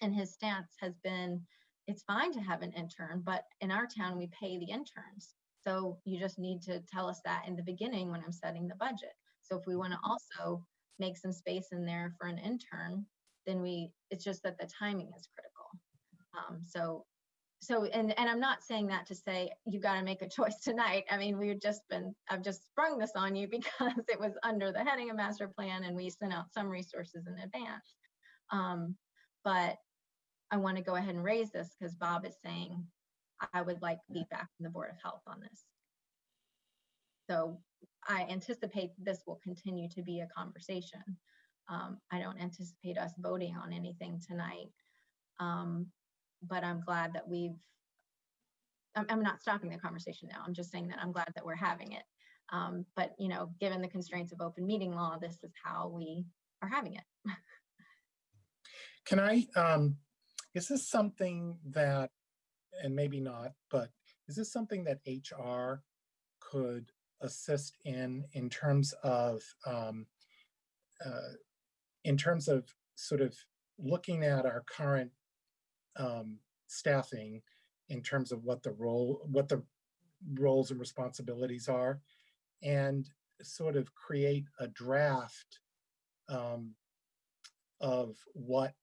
And his stance has been, it's fine to have an intern, but in our town we pay the interns. So you just need to tell us that in the beginning when I'm setting the budget. So if we want to also make some space in there for an intern, then we, it's just that the timing is critical. Um, so so and and i'm not saying that to say you got to make a choice tonight. I mean we've just been i've just sprung this on you because it was under the heading of master plan and we sent out some resources in advance. Um, but i want to go ahead and raise this because bob is saying i would like feedback from the board of health on this. So i anticipate this will continue to be a conversation. Um, i don't anticipate us voting on anything tonight. Um, but I'm glad that we've, I'm, I'm not stopping the conversation now. I'm just saying that I'm glad that we're having it. Um, but, you know, given the constraints of open meeting law, this is how we are having it.
Can I, um, is this something that, and maybe not, but is this something that HR could assist in, in terms of, um, uh, in terms of sort of looking at our current um, staffing in terms of what the role, what the roles and responsibilities are, and sort of create a draft um, of what,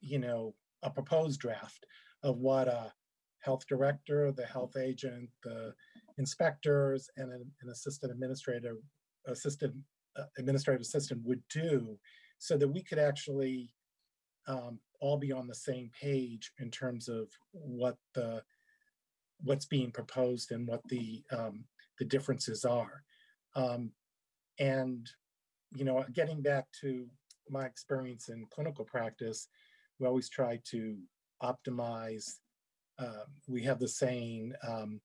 you know, a proposed draft of what a health director, the health agent, the inspectors, and an, an assistant administrator, assistant uh, administrative assistant would do, so that we could actually um, all be on the same page in terms of what the what's being proposed and what the um, the differences are. Um, and you know, getting back to my experience in clinical practice, we always try to optimize. Um, we have the saying, um,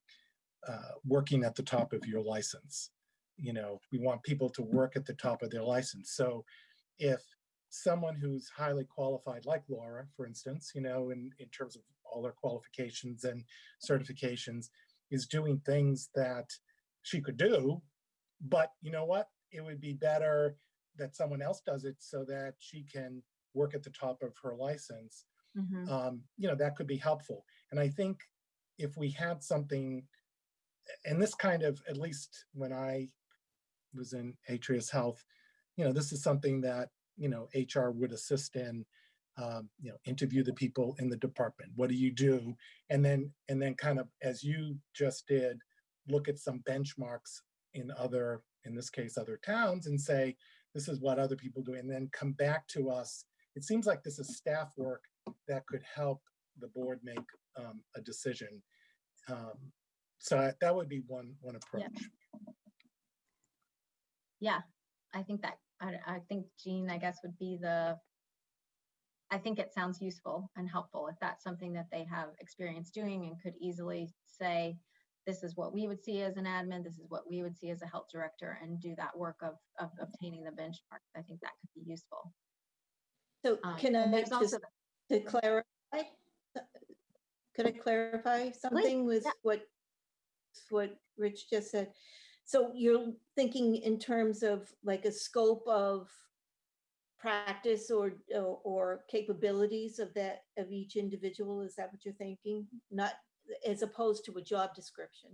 uh, "Working at the top of your license." You know, we want people to work at the top of their license. So, if someone who's highly qualified, like Laura, for instance, you know, in, in terms of all her qualifications and certifications, is doing things that she could do. But you know what? It would be better that someone else does it so that she can work at the top of her license.
Mhm.
Um, you know, that could be helpful. And I think if we had something, and this kind of, at least when I was in Atrius Health, you know, this is something that you know HR would assist in. Um, you know, interview the people in the department. What do you do? And then and then kind of as you just did, look at some benchmarks in other, in this case, other towns, and say this is what other people do, and then come back to us. It seems like this is staff work that could help the board make um, a decision. um, so I- that would be one, one approach.
Yeah, I think that, I, I think Jean, I guess, would be the, I think it sounds useful and helpful if that's something that they have experience doing and could easily say, this is what we would see as an admin, this is what we would see as a health director, and do that work of, of obtaining the benchmark. I think that could be useful.
So
Um,
can I just
also
to clarify? Could I clarify something with
yeah.
what, what Rich just said? So you're thinking in terms of like a scope of practice or, or- or capabilities of that, of each individual? Is that what you're thinking? Not, as opposed to a job description?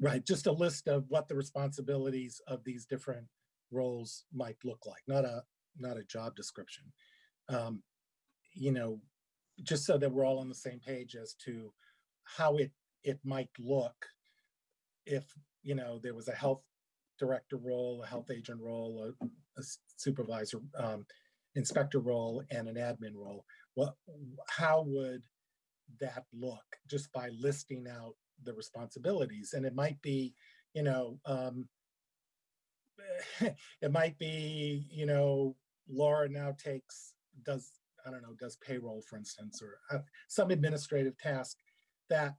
Right, just a list of what the responsibilities of these different roles might look like, not a, not a job description. Um, You know, just so that we're all on the same page as to how it, it might look if, you know, there was a health director role, a health agent role, a supervisor, um, inspector role, and an admin role. What, how would that look just by listing out the responsibilities? And it might be, you know, um, it might be, you know, Laura now takes, does, I don't know, does payroll, for instance, or uh, some administrative task that,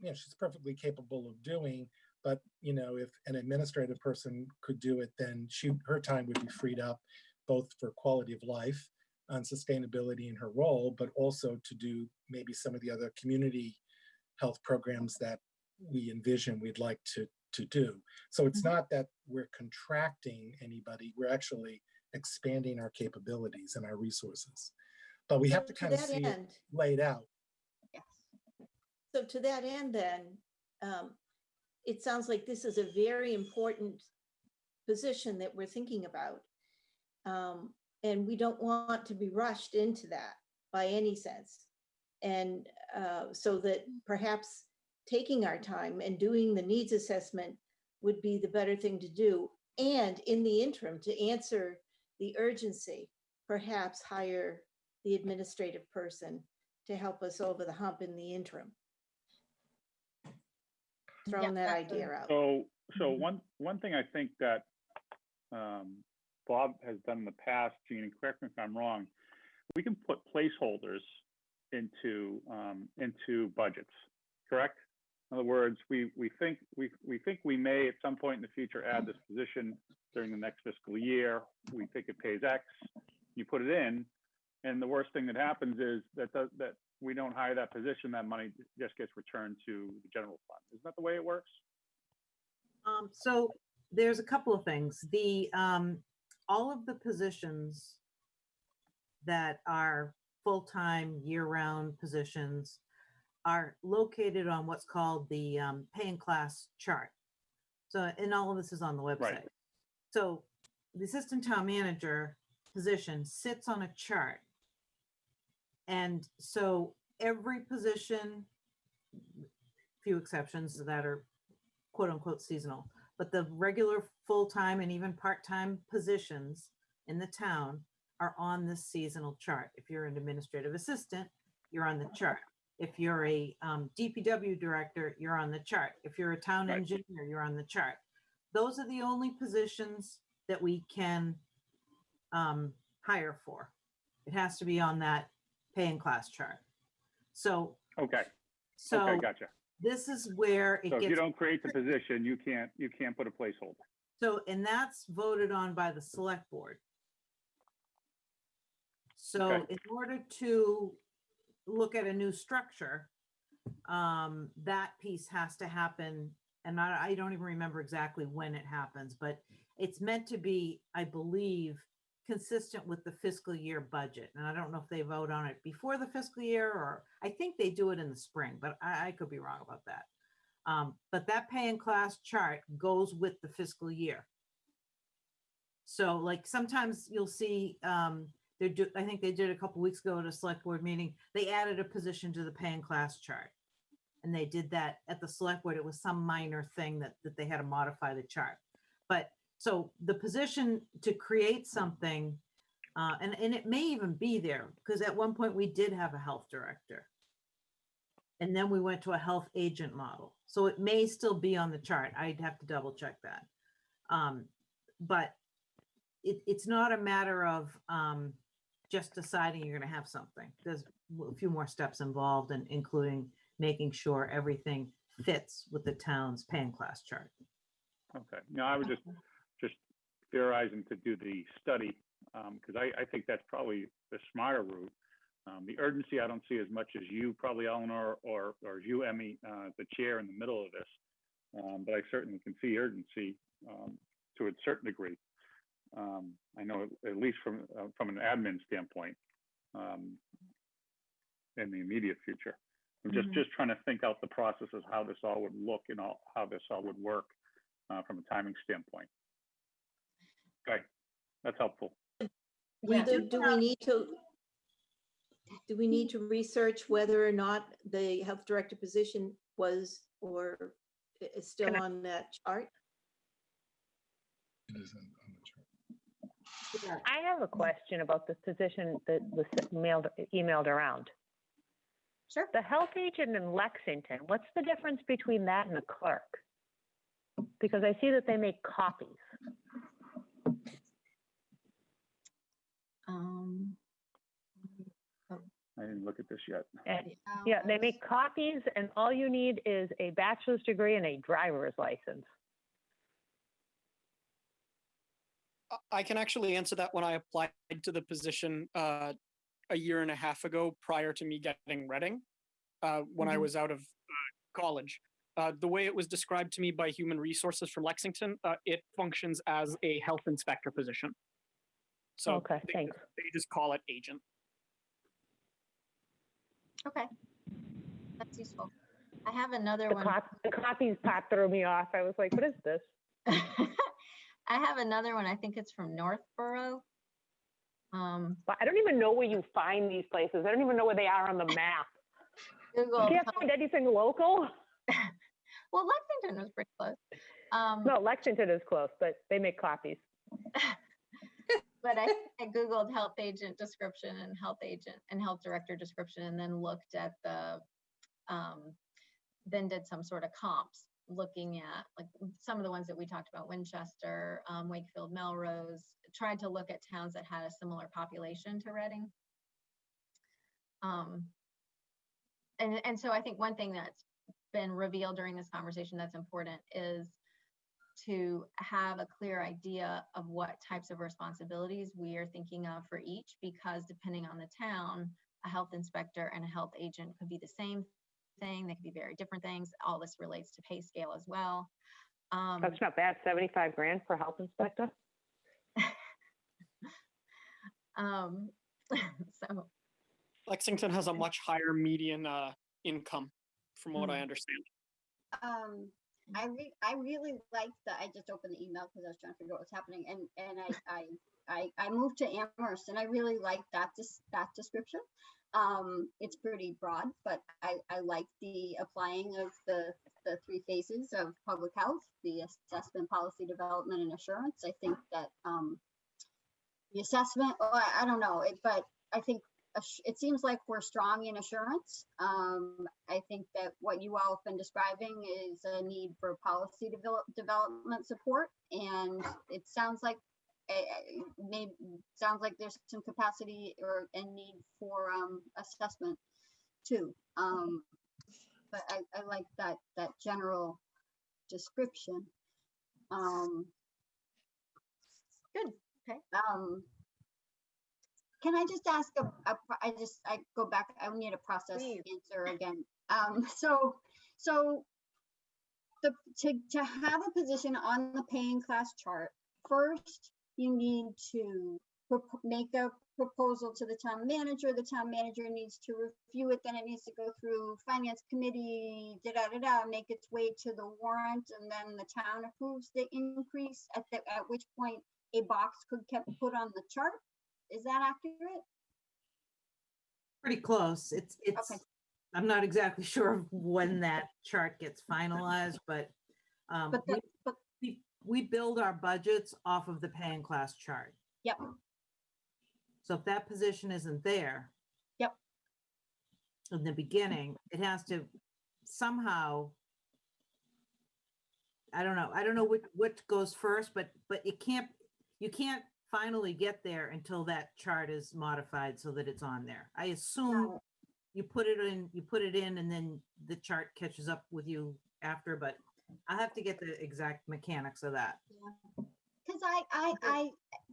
you know, she's perfectly capable of doing. But, you know, if an administrative person could do it, then she, her time would be freed up both for quality of life and sustainability in her role, but also to do maybe some of the other community health programs that we envision we'd like to, to do. So it's not that we're contracting anybody, we're actually expanding our capabilities and our resources. But we have to
To
kind of see it laid out.
Yes.
So to that end, then, um, it sounds like this is a very important position that we're thinking about. Um, and we don't want to be rushed into that by any sense. And, uh, so that perhaps taking our time and doing the needs assessment would be the better thing to do. And in the interim, to answer the urgency, perhaps hire the administrative person to help us over the hump in the interim.
Yeah,
Throwing that
that's a-
idea out.
So, so
Mhm.
one, one thing I think that um, Bob has done in the past, Jean, and correct me if I'm wrong, we can put placeholders into, um, into budgets, correct? In other words, we, we think, we, we think we may at some point in the future add this position during the next fiscal year. We think it pays X, you put it in, and the worst thing that happens is that, does- that we don't hire that position, that money just gets returned to the general fund. Isn't that the way it works?
Um, so there's a couple of things. The, um, all of the positions that are full-time, year-round positions are located on what's called the, um, pay and class chart. So, and all of this is on the website. So the assistant town manager position sits on a chart. And so every position, few exceptions that are quote unquote seasonal, but the regular full-time and even part-time positions in the town are on this seasonal chart. If you're an administrative assistant, you're on the chart. If you're a um, DPW director, you're on the chart. If you're a town
Right.
engineer, you're on the chart. Those are the only positions that we can um, hire for. It has to be on that pay and class chart. So,
Okay,
so
okay, gotcha.
this is where it
So if you
gets
don't create the position, you can't, you can't put a placeholder.
So, and that's voted on by the select board. So
Okay.
in order to look at a new structure, um, that piece has to happen. And I, I don't even remember exactly when it happens, but it's meant to be, I believe, consistent with the fiscal year budget. And I don't know if they vote on it before the fiscal year or I think they do it in the spring, but I, I could be wrong about that. Um, but that pay and class chart goes with the fiscal year. So like sometimes you'll see, um, they do, I think they did a couple weeks ago at a select board meeting, they added a position to the pay and class chart. And they did that at the select board. It was some minor thing that, that they had to modify the chart. But so the position to create something, uh, and, and it may even be there, because at one point we did have a health director. And then we went to a health agent model. So it may still be on the chart. I'd have to double check that. Um, but it, it's not a matter of, um, just deciding you're gonna have something. There's a few more steps involved and including making sure everything fits with the town's pay and class chart.
Okay, no, I was just, theorizing to do the study, because I, I think that's probably the smarter route. Um, the urgency, I don't see as much as you, probably Eleanor, or, or you, Emmy, uh, the chair in the middle of this. Um, but I certainly can see urgency, um, to a certain degree. Um, I know at- least from, uh, from an admin standpoint, um, in the immediate future. I'm just,
Mhm.
just trying to think out the processes, how this all would look and all, how this all would work uh, from a timing standpoint. Okay, that's helpful.
We
Yeah.
do, do we um, need to, do we need to research whether or not the health director position was or is still on that chart?
It is on on the chart.
I have a question about this position that was mailed, emailed around.
Sure.
The health agent in Lexington, what's the difference between that and a clerk? Because I see that they make copies.
Um,
I didn't look at this yet.
And, yeah, they make copies and all you need is a bachelor's degree and a driver's license.
I- I can actually answer that when I applied to the position uh, a year and a half ago prior to me getting Reading, uh, when I
Mhm.
was out of uh, college. Uh, the way it was described to me by Human Resources from Lexington, uh, it functions as a health inspector position. So
Okay,
they,
thanks.
just- they just call it agent.
okay. That's useful. I have another
The
one.
cop, the copies part threw me off. I was like, what is this?
I have another one. I think it's from Northborough. Um,
But I don't even know where you find these places. I don't even know where they are on the map.
Google.
You can't find anything local?
Well, Lexington was pretty close. Um,
No, Lexington is close, but they make copies.
But I, I Googled health agent description and health agent and health director description and then looked at the, um, then did some sort of comps, looking at like some of the ones that we talked about, Winchester, um, Wakefield, Melrose, tried to look at towns that had a similar population to Reading. Um, and, and so I think one thing that's been revealed during this conversation that's important is to have a clear idea of what types of responsibilities we are thinking of for each, because depending on the town, a health inspector and a health agent could be the same thing, they could be very different things. All this relates to pay scale as well. Um,
That's not bad, 75 grand for health inspector?
um, so,
Lexington has a much higher median uh, income, from what I
Mm.
understand.
Um, I re- I really like that. I just opened the email because I was trying to figure out what's happening and, and I, I, I, I moved to Amherst and I really like that, dis- that description. Um, it's pretty broad, but I, I like the applying of the, the three phases of public health, the assessment, policy development and assurance. I think that, um, the assessment, oh, I, I don't know, it, but I think it seems like we're strong in assurance. Um, I think that what you all have been describing is a need for policy develop, development support. And it sounds like, uh, maybe, sounds like there's some capacity or, and need for, um, assessment too. Um, but I, I like that, that general description. Um,
Good, okay.
Can I just ask a, a I just, I go back, I need a process
Please.
answer again. Um, so, so the, to, to have a position on the pay and class chart, first you need to make a proposal to the town manager. The town manager needs to review it, then it needs to go through finance committee, da da da da, make its way to the warrant, and then the town approves the increase. At the, at which point a box could get put on the chart. Is that accurate?
Pretty close. It's, it's, I'm not exactly sure when that chart gets finalized, but um,
But
we,
but,
we, we build our budgets off of the pay and class chart.
yep,
So if that position isn't there.
Yep.
in the beginning, it has to somehow I don't know. I don't know what, what goes first, but, but it can't, you can't finally get there until that chart is modified so that it's on there. I assume you put it in, you put it in and then the chart catches up with you after, but I have to get the exact mechanics of that.
Because I, I, I,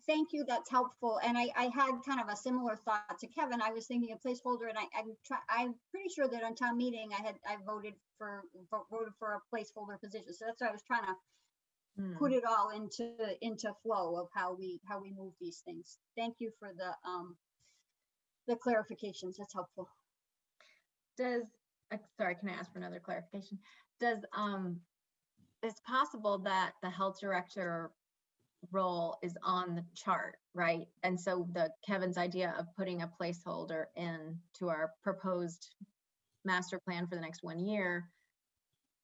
thank you, that's helpful. And I, I had kind of a similar thought to Kevin. I was thinking a placeholder and I, I'm try, I'm pretty sure that on town meeting, I had, I voted for, voted for a placeholder position. So that's why I was trying to
Hmm.
put it all into, into flow of how we, how we move these things. Thank you for the, um, the clarifications. That's helpful.
Does, uh, sorry, can I ask for another clarification? Does, um, it's possible that the health director role is on the chart, right? And so the Kevin's idea of putting a placeholder in to our proposed master plan for the next one year,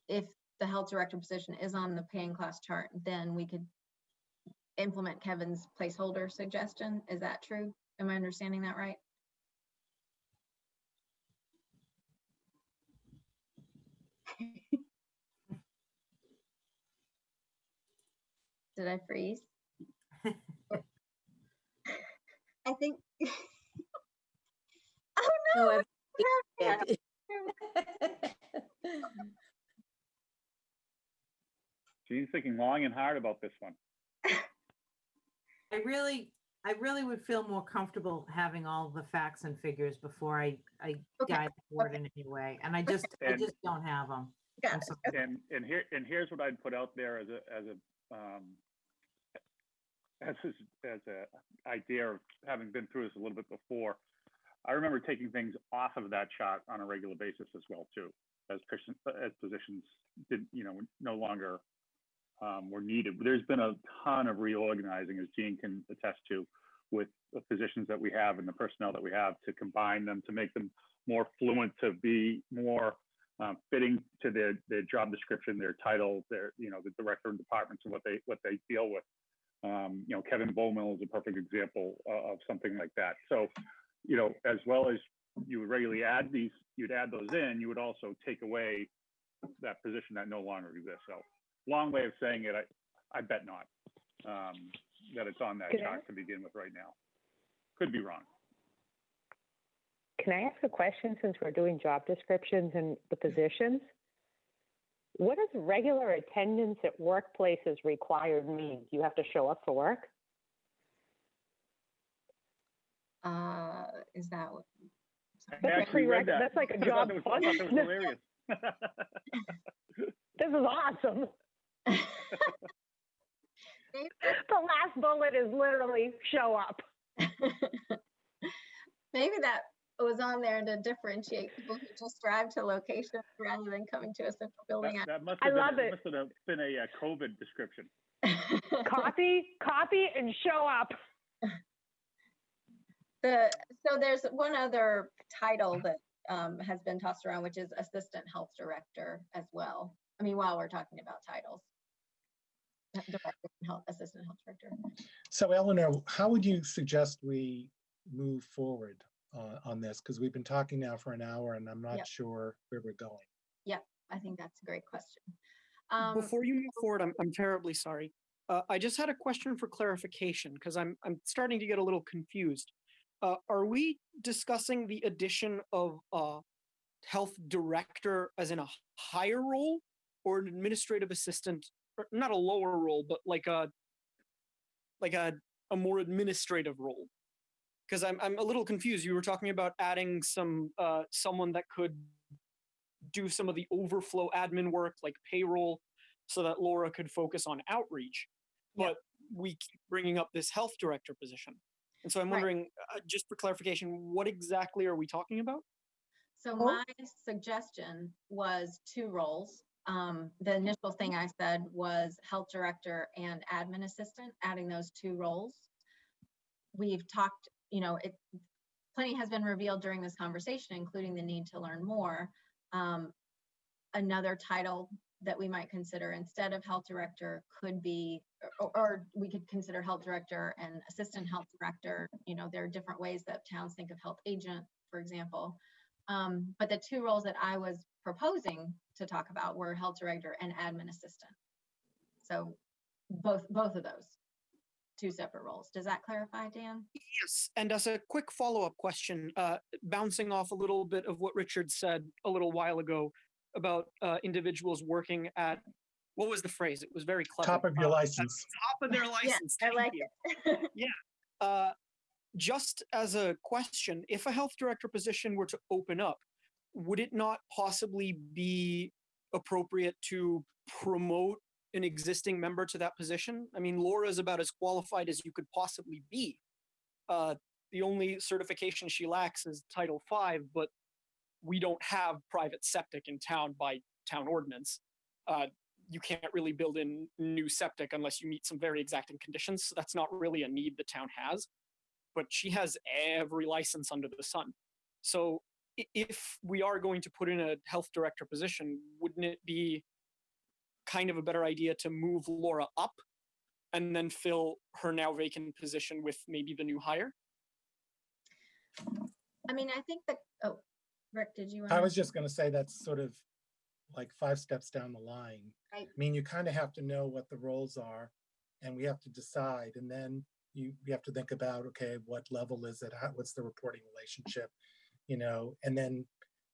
if the health director position is on the pay and class chart, then we could implement Kevin's placeholder suggestion. Is that true? Am I understanding that right? Did I freeze?
I think,
Oh
No, oh,
no!
I've-
thinking long and hard about this one.
I really, I really would feel more comfortable having all the facts and figures before I, I
Okay,
guide the board in any way. And I just, I just don't have them.
Got it.
And, and here, and here's what I'd put out there as a, as a, um, as, a- as a idea of having been through this a little bit before. I remember taking things off of that chart on a regular basis as well, too, as person, as positions did, you know, no longer um, were needed. There's been a ton of reorganizing, as Jean can attest to, with the positions that we have and the personnel that we have to combine them, to make them more fluent, to be more um, fitting to their, their job description, their title, their, you know, the director and departments and what they, what they deal with. Um, you know, Kevin Bowmill is a perfect example of, of something like that. So, you know, as well as you would regularly add these, you'd add those in, you would also take away that position that no longer exists. So long way of saying it, I, I bet not, um, that it's on that
Could I
chart to begin with right now. Could be wrong.
Can I ask a question since we're doing job descriptions and the positions? What does regular attendance at workplaces required mean? Do you have to show up for work?
Uh, is that what?
I
That's a
actually read that.
that's like a
I thought
job
that was- I thought that was
function.
hilarious.
This is awesome.
Maybe-
The last bullet is literally show up.
Maybe that was on there to differentiate people who just drive to locations rather than coming to a central building.
That, that must
I
have been,
love
that
it.
must have been a uh, COVID description.
Copy, copy and show up.
The, so there's one other title that um, has been tossed around, which is Assistant Health Director as well. I mean, while we're talking about titles. Director, and Health, Assistant Health Director.
So Eleanor, how would you suggest we move forward uh, on this? Because we've been talking now for an hour and I'm not
Yep.
sure where we're going.
Yeah, I think that's a great question. Um,
Before you move forward, I'm, I'm terribly sorry. Uh, I just had a question for clarification because I'm, I'm starting to get a little confused. Uh, are we discussing the addition of a health director as in a higher role or an administrative assistant, or not a lower role, but like a, like a, a more administrative role? Because I'm, I'm a little confused. You were talking about adding some, uh, someone that could do some of the overflow admin work like payroll so that Laura could focus on outreach.
Yeah.
But we keep bringing up this health director position. And so I'm
Right.
wondering, uh, just for clarification, what exactly are we talking about?
So
Oh.
my suggestion was two roles. Um, the initial thing I said was health director and admin assistant, adding those two roles. We've talked, you know, it, plenty has been revealed during this conversation, including the need to learn more. Um, another title that we might consider instead of health director could be, or, or we could consider health director and assistant health director. You know, there are different ways that towns think of health agent, for example. Um, but the two roles that I was proposing to talk about were health director and admin assistant. So both, both of those, two separate roles. Does that clarify, Dan?
Yes, and as a quick follow-up question, uh, bouncing off a little bit of what Richard said a little while ago about uh, individuals working at, what was the phrase? It was very clever.
Top of your
Uh,
license.
Top of their license.
I like
you.
it.
Uh, just as a question, if a health director position were to open up, would it not possibly be appropriate to promote an existing member to that position? I mean, Laura is about as qualified as you could possibly be. Uh, the only certification she lacks is Title V, but we don't have private septic in town by town ordinance. Uh, you can't really build in new septic unless you meet some very exacting conditions. So that's not really a need the town has. But she has every license under the sun. So if we are going to put in a health director position, wouldn't it be kind of a better idea to move Laura up and then fill her now vacant position with maybe the new hire?
I mean, I think that, oh, Rick, did you?
I
wanna-
was just gonna say that's sort of like five steps down the line.
Right.
I mean, you kind of have to know what the roles are and we have to decide and then you, you have to think about, okay, what level is it? How, what's the reporting relationship? You know, and then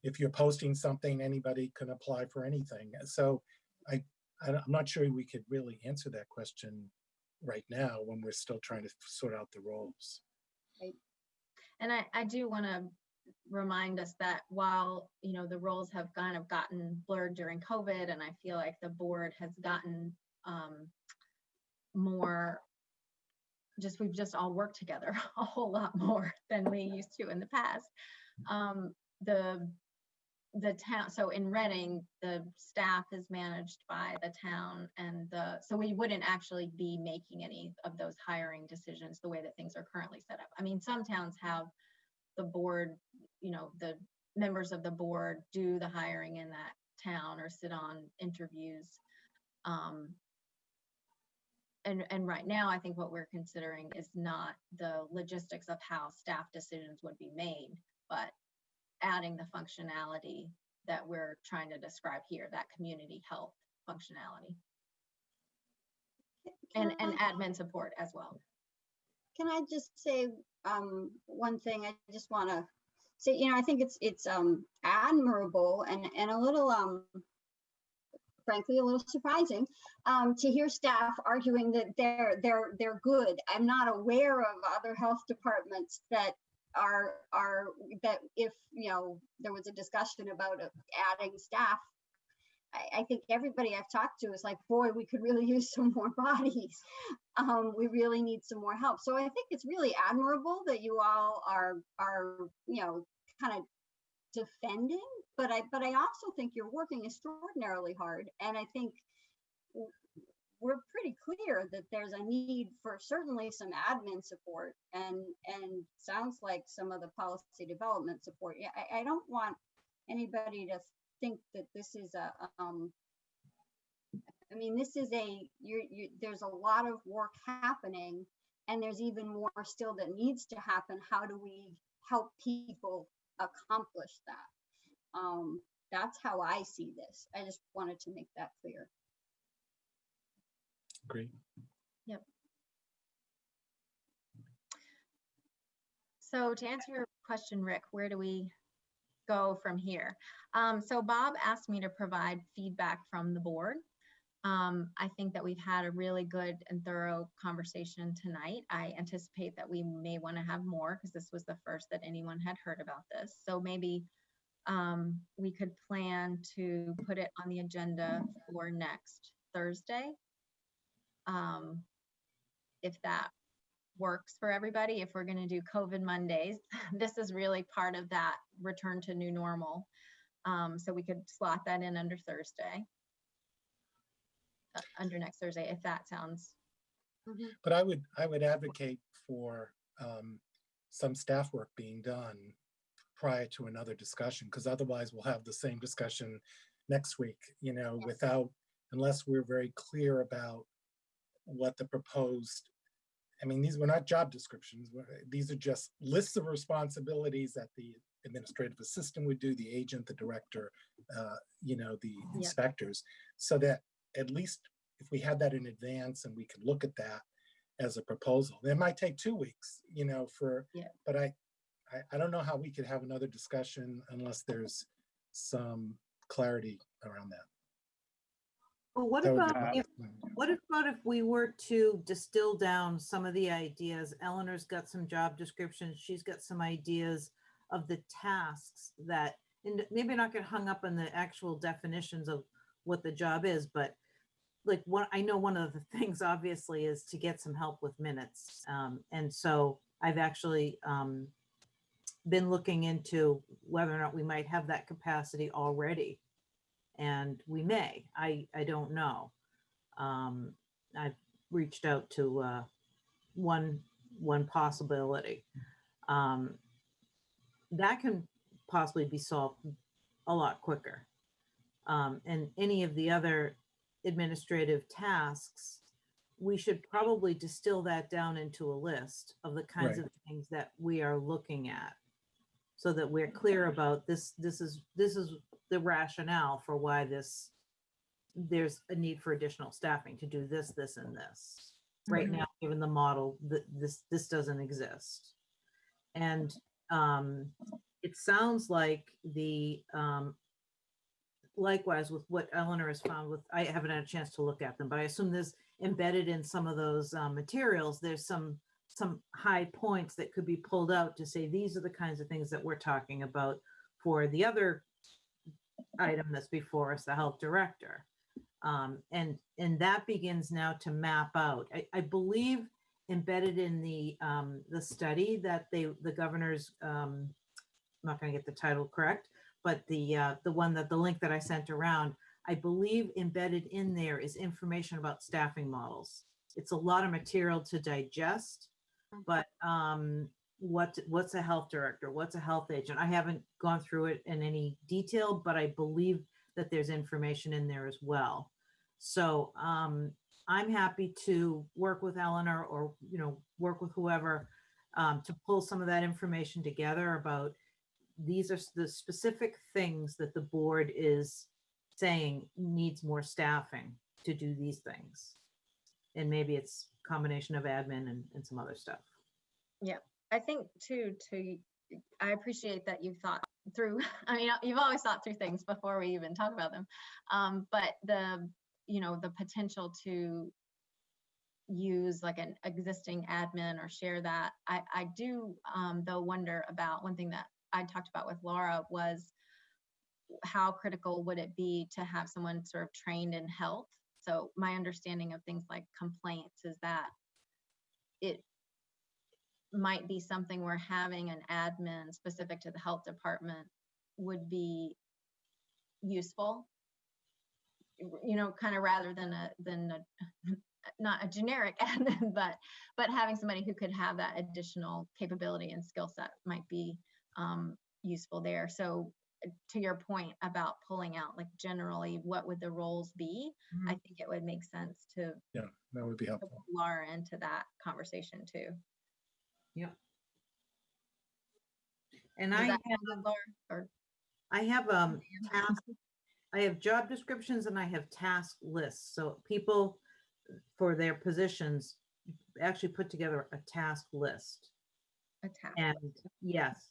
if you're posting something, anybody can apply for anything. So I, I'm not sure we could really answer that question right now when we're still trying to sort out the roles.
And I, I do want to remind us that while, you know, the roles have kind of gotten blurred during COVID, and I feel like the board has gotten um, more, just, we've just all worked together a whole lot more than we used to in the past. Um, The, the town, so in Reading, the staff is managed by the town and the, so we wouldn't actually be making any of those hiring decisions the way that things are currently set up. I mean, some towns have the board, you know, the members of the board do the hiring in that town or sit on interviews. Um, and, and right now, I think what we're considering is not the logistics of how staff decisions would be made, but adding the functionality that we're trying to describe here, that community health functionality and,
Can
and
I-
admin support as well.
Can I just say um, one thing? I just want to say, you know, I think it's it's um, admirable and and a little um, frankly a little surprising um, to hear staff arguing that they're they're they're good. I'm not aware of other health departments that are are that if you know there was a discussion about adding staff. I, I think everybody I've talked to is like, boy, we could really use some more bodies um, we really need some more help. So I think it's really admirable that you all are are you know kind of defending, but I but I also think you're working extraordinarily hard, and I think we're pretty clear that there's a need for certainly some admin support and and sounds like some of the policy development support. Yeah, I, I don't want anybody to think that this is a um, I mean, this is a, you're, you, there's a lot of work happening and there's even more still that needs to happen. How do we help people accomplish that? Um, that's how I see this. I just wanted to make that clear.
Great. Yep.
So to answer your question, Rick, where do we go from here? Um, so Bob asked me to provide feedback from the board. Um, I think that we've had a really good and thorough conversation tonight. I anticipate that we may want to have more because this was the first that anyone had heard about this. So maybe um, we could plan to put it on the agenda for next Thursday. Um, if that works for everybody, if we're going to do COVID Mondays, this is really part of that return to new normal. Um, so we could slot that in under Thursday. uh, Under next Thursday, if that sounds,
But I would, I would advocate for um, some staff work being done prior to another discussion, because otherwise we'll have the same discussion next week, you know,
Yes.
without, unless we're very clear about what the proposed, I mean, these were not job descriptions. These are just lists of responsibilities that the administrative assistant would do, the agent, the director, uh, you know, the
Yeah.
inspectors. So that at least if we had that in advance and we could look at that as a proposal, it might take two weeks, you know, for,
Yeah.
but I, I, I don't know how we could have another discussion unless there's some clarity around that.
Well, what
That would be
about if, what about if we were to distill down some of the ideas? Eleanor's got some job descriptions, she's got some ideas of the tasks that, and maybe not get hung up on the actual definitions of what the job is, but like what I know one of the things obviously is to get some help with minutes. Um, and so I've actually, um, been looking into whether or not we might have that capacity already. And we may, I, I don't know. Um, I've reached out to, uh, one, one possibility. Um, that can possibly be solved a lot quicker. Um, and any of the other administrative tasks, we should probably distill that down into a list of the kinds
Right.
of things that we are looking at. So that we're clear about this, this is, this is the rationale for why this, there's a need for additional staffing to do this, this, and this. Right
Mhm.
now, given the model, that this, this doesn't exist. And um, it sounds like the, um, likewise with what Eleanor has found with, I haven't had a chance to look at them, but I assume there's embedded in some of those um, materials, there's some, some high points that could be pulled out to say, these are the kinds of things that we're talking about for the other item that's before us, the health director. Um, and, and that begins now to map out. I, I believe embedded in the, um, the study that they, the governor's, um, I'm not gonna get the title correct, but the, uh, the one that, the link that I sent around, I believe embedded in there is information about staffing models. It's a lot of material to digest, but, um, what, what's a health director? What's a health agent? I haven't gone through it in any detail, but I believe that there's information in there as well. So, um, I'm happy to work with Eleanor or, you know, work with whoever, um, to pull some of that information together about these are the specific things that the board is saying needs more staffing to do these things. And maybe it's combination of admin and, and some other stuff.
Yeah, I think too, to, I appreciate that you've thought through, I mean, you've always thought through things before we even talk about them. Um, but the, you know, the potential to use like an existing admin or share that, I, I do, um, though wonder about, one thing that I talked about with Laura was how critical would it be to have someone sort of trained in health? So my understanding of things like complaints is that it might be something where having an admin specific to the health department would be useful. You know, kind of rather than a, than a, not a generic admin, but, but having somebody who could have that additional capability and skill set might be um, useful there. So to your point about pulling out, like generally, what would the roles be? I think it would make sense to
Yeah, that would be helpful.
pull Laura into that conversation too.
Yeah and
Does
I have,
sound Laura? Or
I have, um, task, I have job descriptions and I have task lists. So people for their positions actually put together a task list.
a task?
And yes.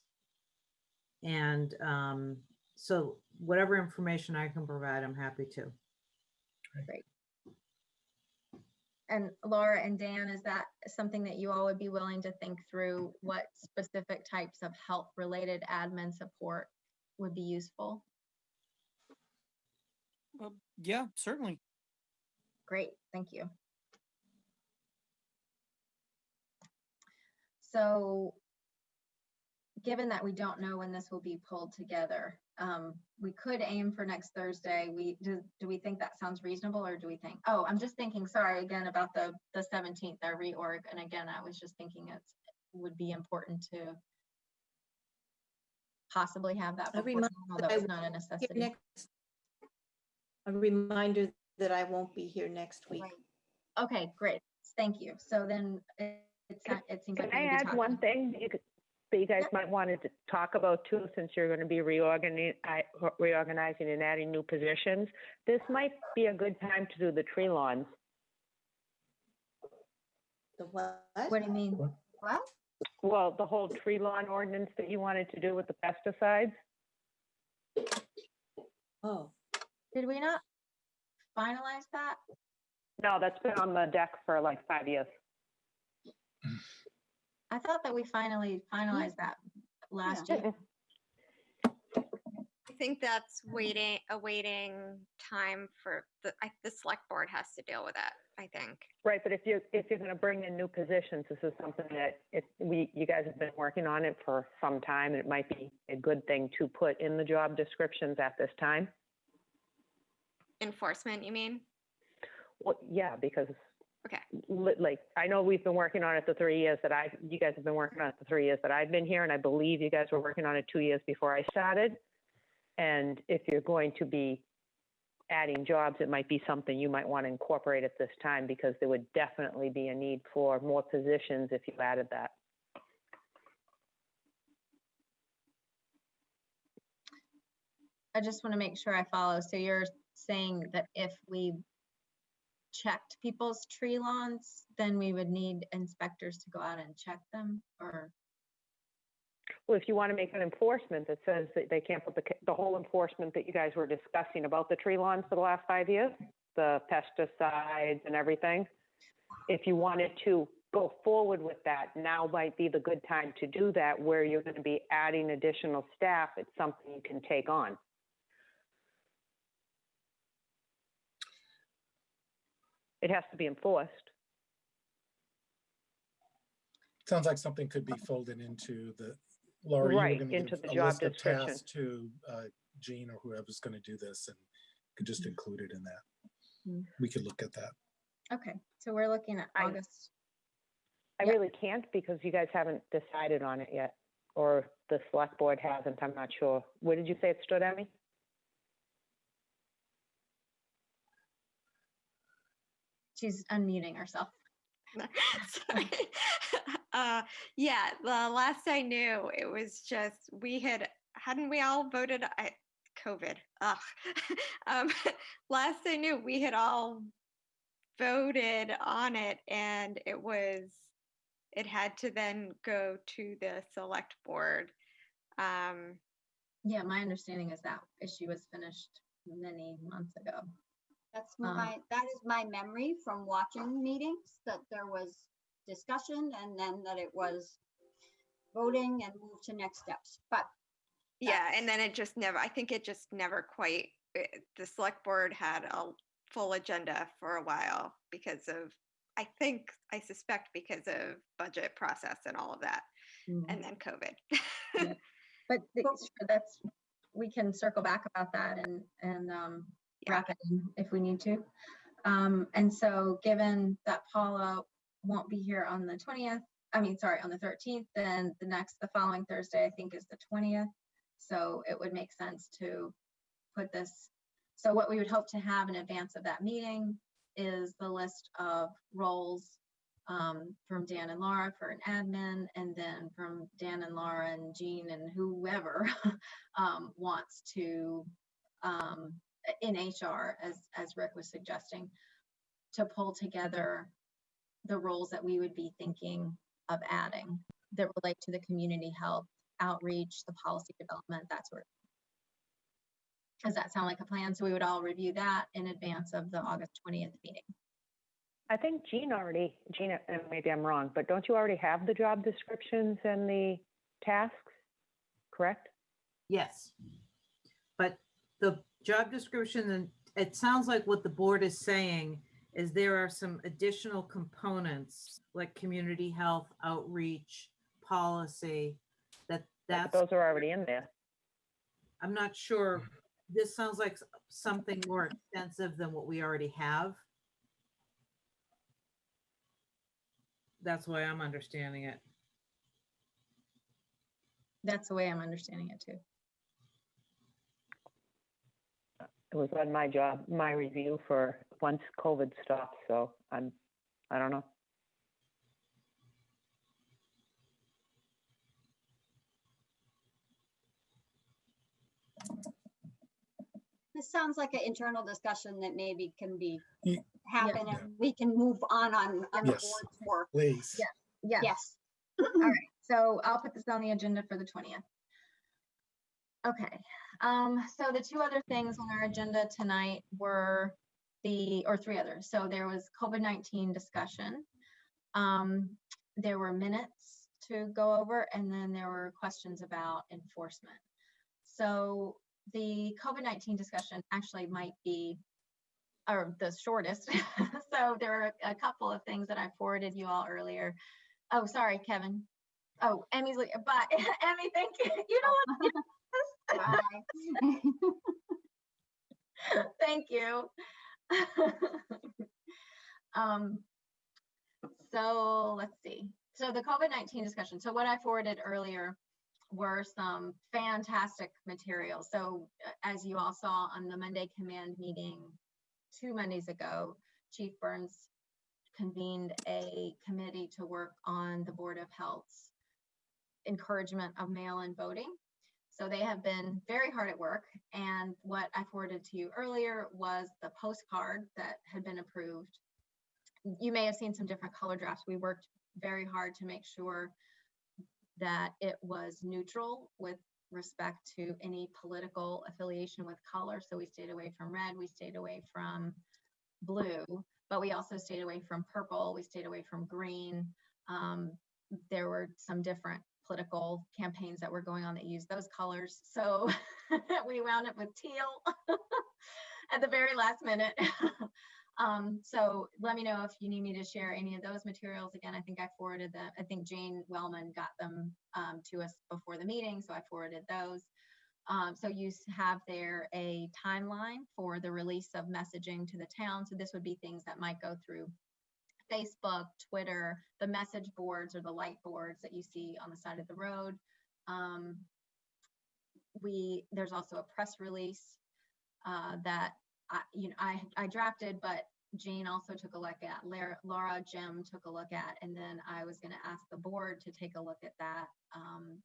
And um, so whatever information I can provide, I'm happy to. Great.
And Laura and Dan, is that something that you all would be willing to think through? What specific types of health-related admin support would be useful?
Uh, yeah, certainly.
Great, thank you. So, given that we don't know when this will be pulled together, um, we could aim for next Thursday. We, do, do we think that sounds reasonable or do we think, oh, I'm just thinking, sorry, again, about the, the seventeenth, our reorg. And again, I was just thinking it would be important to possibly have that
A
before,
reminder that I
it's not a necessity.
next- A reminder that I won't be here next week.
Right. Okay, great. Thank you. So then it, it, it seems
Can
like. we
I add one thing? You could- that you guys might want to talk about too, since you're going to be reorganizing, reorganizing and adding new positions. This might be a good time to do the tree lawns.
The what?
What do you mean?
What?
Well, the whole tree lawn ordinance that you wanted to do with the pesticides.
Oh,
Did we not finalize that?
No, that's been on the deck for like five years.
I thought that we finally finalized that last
Yeah.
year.
I think that's waiting, awaiting time for the, I, the select board has to deal with that, I think.
Right, but if you're, if you're gonna bring in new positions, this is something that, if we, you guys have been working on it for some time, and it might be a good thing to put in the job descriptions at this time.
Enforcement, you mean?
Well, yeah, because.
Okay.
li- Like, I know we've been working on it the three years that I, you guys have been working on it the three years that I've been here, and I believe you guys were working on it two years before I started. And if you're going to be adding jobs, it might be something you might want to incorporate at this time, because there would definitely be a need for more positions if you added that.
I just want to make sure I follow. So you're saying that if we checked people's tree lawns, then we would need inspectors to go out and check them or?
Well, if you want to make an enforcement that says that they can't put the, the whole enforcement that you guys were discussing about the tree lawns for the last five years, the pesticides and everything, if you wanted to go forward with that, now might be the good time to do that, where you're going to be adding additional staff, it's something you can take on. It has to be enforced.
Sounds like something could be folded into the, Laura, you were
Right,
gonna
into
give
the
a
job
list of
description.
tasks to uh, Jean or whoever's going to do this and could just
Mm.
include it in that.
Mm.
We could look at that.
Okay, so we're looking at
I-
August.
I
Yeah.
really can't because you guys haven't decided on it yet, or the select board hasn't, I'm not sure. Where did you say it stood, Emmy?
She's unmuting herself.
Sorry. Uh, yeah, the last I knew, it was just, we had, hadn't we all voted, I, COVID, ugh. Um, last I knew, we had all voted on it and it was, it had to then go to the select board. Um,
Yeah, my understanding is that issue was finished many months ago.
That's
Um,
my, that is my memory from watching meetings, that there was discussion and then that it was voting and move to next steps. But
Yeah, and then it just never, I think it just never quite, eh, the select board had a full agenda for a while because of, I think, I suspect because of budget process and all of that, and then COVID.
Yeah. But the- that's, we can circle back about that and, and um. Wrap it in if we need to. Um, And so given that Paula won't be here on the 20th, I mean, sorry, on the 13th, then the next, the following Thursday, I think is the 20th. So it would make sense to put this, so what we would hope to have in advance of that meeting is the list of roles um, from Dan and Laura for an admin, and then from Dan and Laura and Jean and whoever um, wants to um, in HR, as as Rick was suggesting, to pull together the roles that we would be thinking of adding that relate to the community health outreach, the policy development, that sort of. Does that sound like a plan? So we would all review that in advance of the August 20th meeting.
I think Jean already, Gina, and maybe I'm wrong, but don't you already have the job descriptions and the tasks? Correct?
Yes. But the job description, and it sounds like what the board is saying is there are some additional components like community health, outreach, policy, that
But
that's,
Those are already in there.
I'm not sure. Mm-hmm. This sounds like something more extensive than what we already have. That's why I'm understanding it.
That's the way I'm understanding it too.
was on my job, my review for once COVID stops. So I'm, I don't know.
This sounds like an internal discussion that maybe can be happen
yeah.
and we can move on on, on
yes.
the board's work.
Please.
Yes.
yes.
All right. So I'll put this on the agenda for the 20th. Okay um, so the two other things on our agenda tonight were the, or three others. So there was COVID-19 discussion. Um, there were minutes to go over, and then there were questions about enforcement. So the COVID-19 discussion actually might be, or the shortest. So there are a couple of things that I forwarded you all earlier. Oh, sorry, Kevin. Oh, Emmy's, but Emmy, thank you. You know what?
Bye.
Thank you. Um, so let's see. So the COVID-19 discussion. So what I forwarded earlier were some fantastic materials. So as you all saw on the Monday command meeting two Mondays ago, Chief Burns convened a committee to work on the Board of Health's encouragement of mail-in voting. So they have been very hard at work. And what I forwarded to you earlier was the postcard that had been approved. You may have seen some different color drafts. We worked very hard to make sure that it was neutral with respect to any political affiliation with color. So we stayed away from red, we stayed away from blue, but we also stayed away from purple, we stayed away from green. Um, there were some different political campaigns that were going on that used those colors. So we wound up with teal at the very last minute. um, so let me know if you need me to share any of those materials. Again, I think I forwarded them. I think Jane Wellman got them um, to us before the meeting, so I forwarded those. Um, so you have there a timeline for the release of messaging to the town. So this would be things that might go through Facebook, Twitter, the message boards or the light boards that you see on the side of the road. Um, we, there's also a press release uh, that I, you know, I, I drafted, but Jane also took a look at, Laura, Jim took a look at, and then I was gonna ask the board to take a look at that. Um,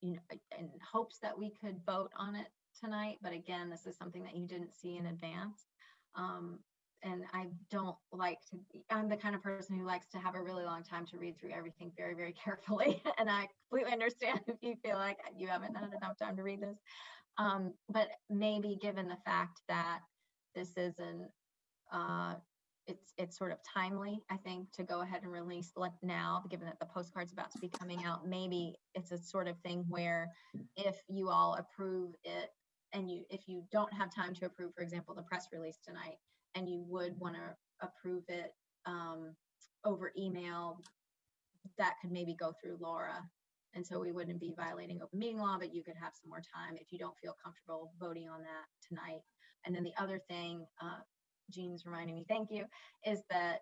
you know, in hopes that we could vote on it tonight, but again, this is something that you didn't see in advance. Um, and I don't like to, be- I'm the kind of person who likes to have a really long time to read through everything very, very carefully. And I completely understand if you feel like you haven't had enough time to read this. Um, but maybe given the fact that this is an, uh, it's, it's sort of timely, I think, to go ahead and release now, given that the postcard's about to be coming out, maybe it's a sort of thing where if you all approve it and you, if you don't have time to approve, for example, the press release tonight, and you would want to approve it um, over email, that could maybe go through Laura. And so we wouldn't be violating open meeting law, but you could have some more time if you don't feel comfortable voting on that tonight. And then the other thing, uh, Jean's reminding me, thank you, is that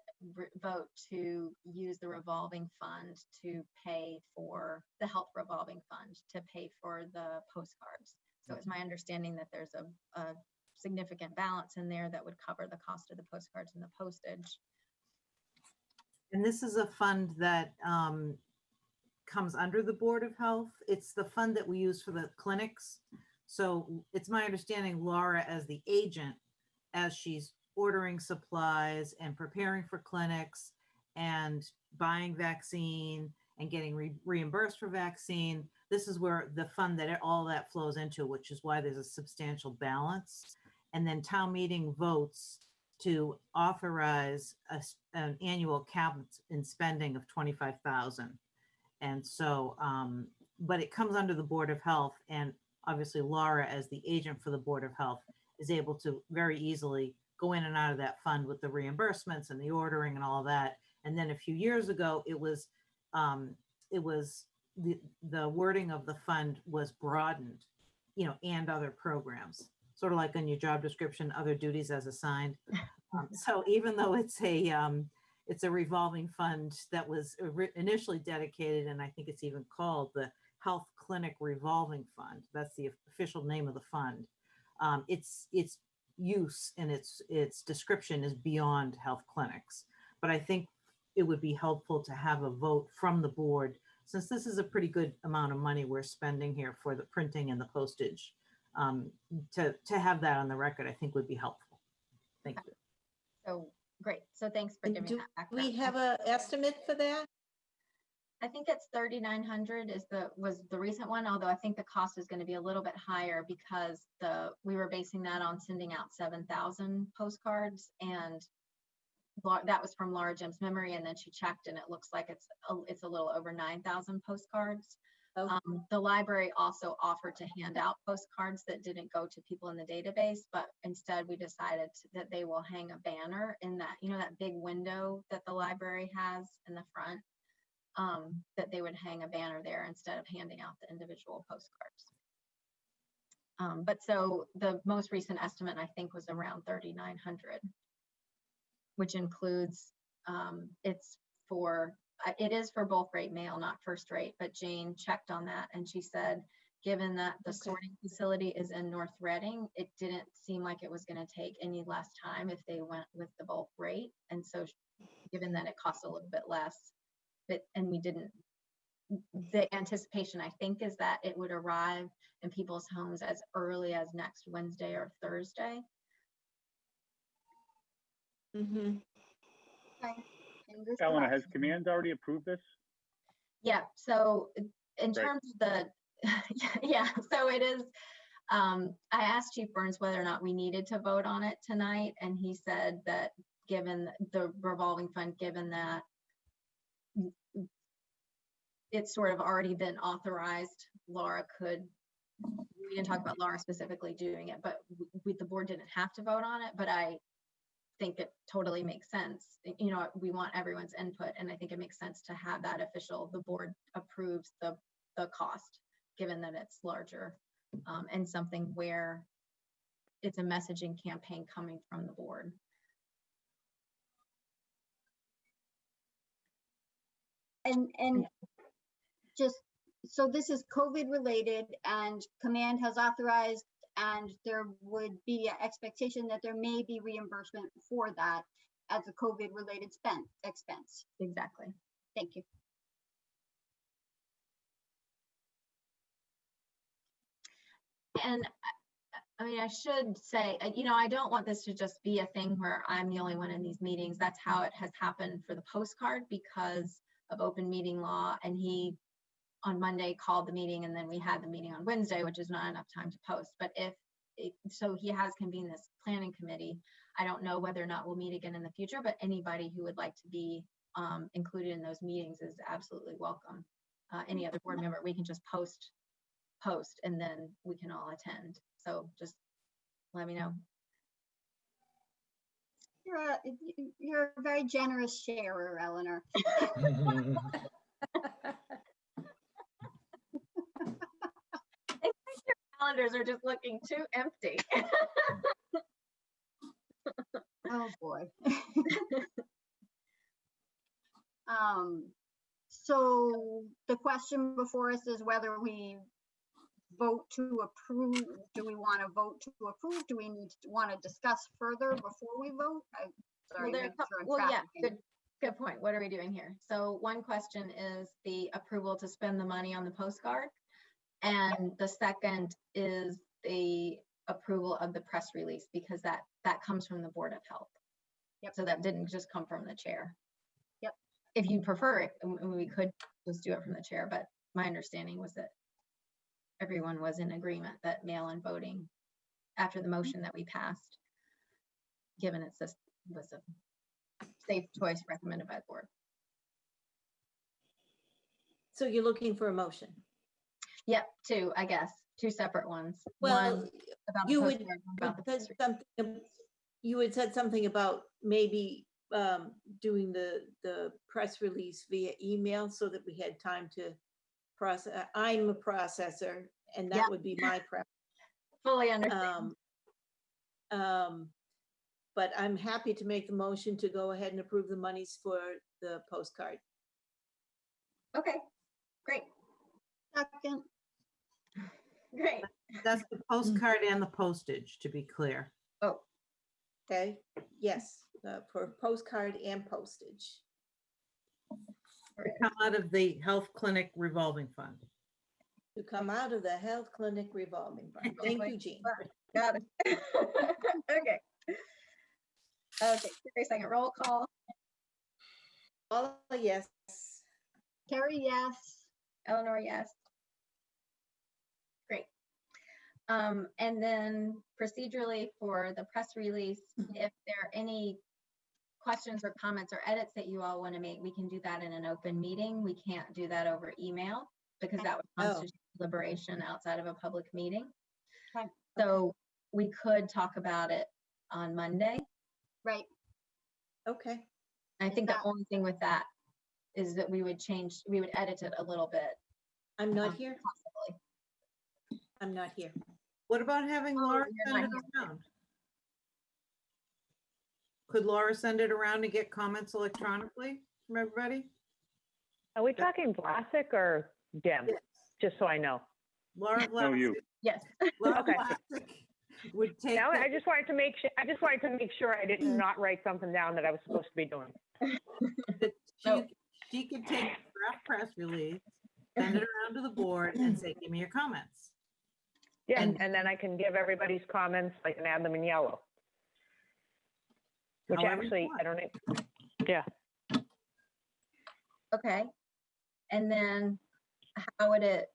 vote to use the revolving fund to pay for the health revolving fund to pay for the postcards. So it's my understanding that there's a, a significant balance in there that would cover the cost of the postcards and the postage.
And this is a fund that um, comes under the Board of Health. It's the fund that we use for the clinics. So it's my understanding Laura as the agent, as she's ordering supplies and preparing for clinics and buying vaccine and getting re- reimbursed for vaccine. This is where the fund that it- all that flows into, which is why there's a substantial balance. And then town meeting votes to authorize an annual cap in spending of twenty-five thousand. And so, um, but it comes under the Board of Health and obviously Laura, as the agent for the Board of Health, is able to very easily go in and out of that fund with the reimbursements and the ordering and all that. And then a few years ago, it was, um, it was, the, the wording of the fund was broadened, you know, and other programs, sort of like on your job description, other duties as assigned. Um, So even though it's a, um, it's a revolving fund that was initially dedicated, and I think it's even called the Health Clinic Revolving Fund. That's the official name of the fund. Um, its its use and its its description is beyond health clinics. But I think it would be helpful to have a vote from the board since this is a pretty good amount of money we're spending here for the printing and the postage, um, to, to have that on the record, I think would be helpful. Thank you.
So, great. So thanks for
And
giving
do
that back.
We have a estimate for that?
I think it's thirty-nine hundred is the, was the recent one, although I think the cost is gonna be a little bit higher because the, we were basing that on sending out seven thousand postcards and that was from Laura Jim's memory, and then she checked and it looks like it's, a it's a little over nine thousand postcards.
Oh.
Um, the library also offered to hand out postcards that didn't go to people in the database, but instead we decided that they will hang a banner in that, you know, that big window that the library has in the front um, that they would hang a banner there instead of handing out the individual postcards. Um, but so the most recent estimate, I think, was around thirty-nine hundred, which includes, um, it's for, it is for both rate mail, not first rate, but Jane checked on that and she said, given that the
Okay.
sorting facility is in North Reading, it didn't seem like it was gonna take any less time if they went with the bulk rate. And so given that it costs a little bit less, but, and we didn't, the anticipation, I think, is that it would arrive in people's homes as early as next Wednesday or Thursday.
Mhm.
Okay.
Eleanor, has command already approved this?
Yeah, so in
Great.
terms of the, yeah, so it is, um, I asked Chief Burns whether or not we needed to vote on it tonight, and he said that given the revolving fund, given that it's sort of already been authorized, Laura could, we didn't talk about Laura specifically doing it, but we, the board didn't have to vote on it, but I think it totally makes sense. You know, we want everyone's input and I think it makes sense to have that official, the board approves the, the cost, given that it's larger. Um, and something where it's a messaging campaign coming from the board.
And, and just, so this is COVID related and command has authorized and there would be an expectation that there may be reimbursement for that as a COVID related spend, expense.
Exactly.
Thank you.
And I- mean, I should say, uh, you know, I don't want this to just be a thing where I'm the only one in these meetings. That's how it has happened for the postcard because of open meeting law. And he on Monday called the meeting and then we had the meeting on Wednesday, which is not enough time to post. But if, it- so he has convened this planning committee. I don't know whether or not we'll meet again in the future, but anybody who would like to be um, included in those meetings is absolutely welcome. Uh, Any other board member, we can just post post and then we can all attend. So just let me know.
You're a, y- you're a very generous sharer, Eleanor.
Calendars are just looking too empty.
Oh, boy. Um, so the question before us is whether we vote to approve, do we want to vote to approve? Do we need to want to discuss further before we vote? I-
Well,
Sorry.
there are
make sure I'm
well, yeah, good, good point. What are we doing here? So one question is the approval to spend the money on the postcard. And the second is the approval of the press release because that, that comes from the Board of Health.
Yep.
So that didn't just come from the chair.
Yep.
If you prefer it, and and we could just do it from the chair, but my understanding was that everyone was in agreement that mail-in voting after the motion that we passed, given it's this was a safe choice recommended by the board.
So you're looking for a motion?
Yep, two, I guess, two separate ones.
Well,
One about
you would,
about the
said something you had said something about maybe um, doing the, the press release via email so that we had time to process. I'm a processor and
Yeah.
that would be my preference.
Fully understand.
Um, um, But I'm happy to make the motion to go ahead and approve the monies for the postcard.
Okay, great,
Second,
great.
That's the postcard and the postage, to be clear.
Oh,
Okay, yes, uh, for postcard and postage.
To come out of the health clinic revolving fund.
To come out of the health clinic revolving fund. Thank you, Jean.
Got it. Okay. Okay, Carrie, second roll call.
All yes.
Carrie, yes.
Eleanor, yes. Great. Um, and then procedurally for the press release, if there are any questions or comments or edits that you all want to make, we can do that in an open meeting. We can't do that over email because that would
Oh.
constitute deliberation outside of a public meeting.
Okay,
So we could talk about it on Monday.
Right.
Okay.
I think the only thing with that is that we would change, we would edit it a little bit.
I'm not
um,
here.
Possibly.
I'm not here.
What about having
Oh,
Laura
you're
send it around? Could Laura send it around and get comments electronically from everybody?
Are we talking Vlasic or Dim?
Yes.
Just so I know.
Laura
No, you.
Vlasic-
Yes.
Laura
Okay.
Vlasic would take,
Now, I
the-
just wanted to make sure, I just wanted to make sure I did not write something down that I was supposed to be doing.
that
No.
she, she could take the draft press release, send it around to the board and say, give me your comments.
Yeah,
And-
and then I can give everybody's comments, I can add them in yellow. Which
However you
actually,
want.
I don't, e- yeah,
Okay. And then how would it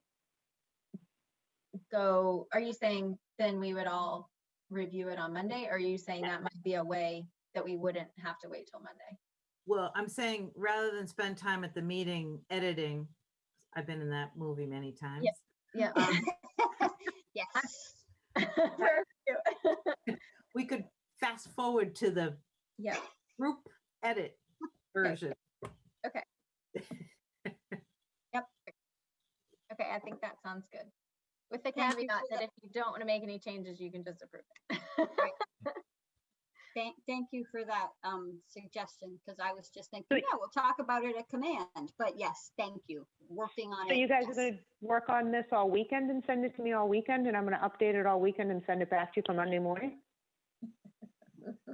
go? Are you saying then we would all review it on Monday? Or are you saying that might be a way that we wouldn't have to wait till Monday?
Well, I'm saying, rather than spend time at the meeting editing, I've been in that movie many times.
Yeah.
Um, Yes.
Where are you?
We could fast forward to the
Yeah,
group edit version.
okay, okay. yep. Okay, I think that sounds good. With the caveat that if you don't want to make any changes, you can just approve it.
Thank, thank you for that um suggestion, because I was just thinking,
So-
yeah, we'll talk about it at command, but yes, thank you. Working on it.
so you guys are gonna work on this all weekend and send it to me all weekend, and I'm gonna update it all weekend and send it back to you for Monday morning?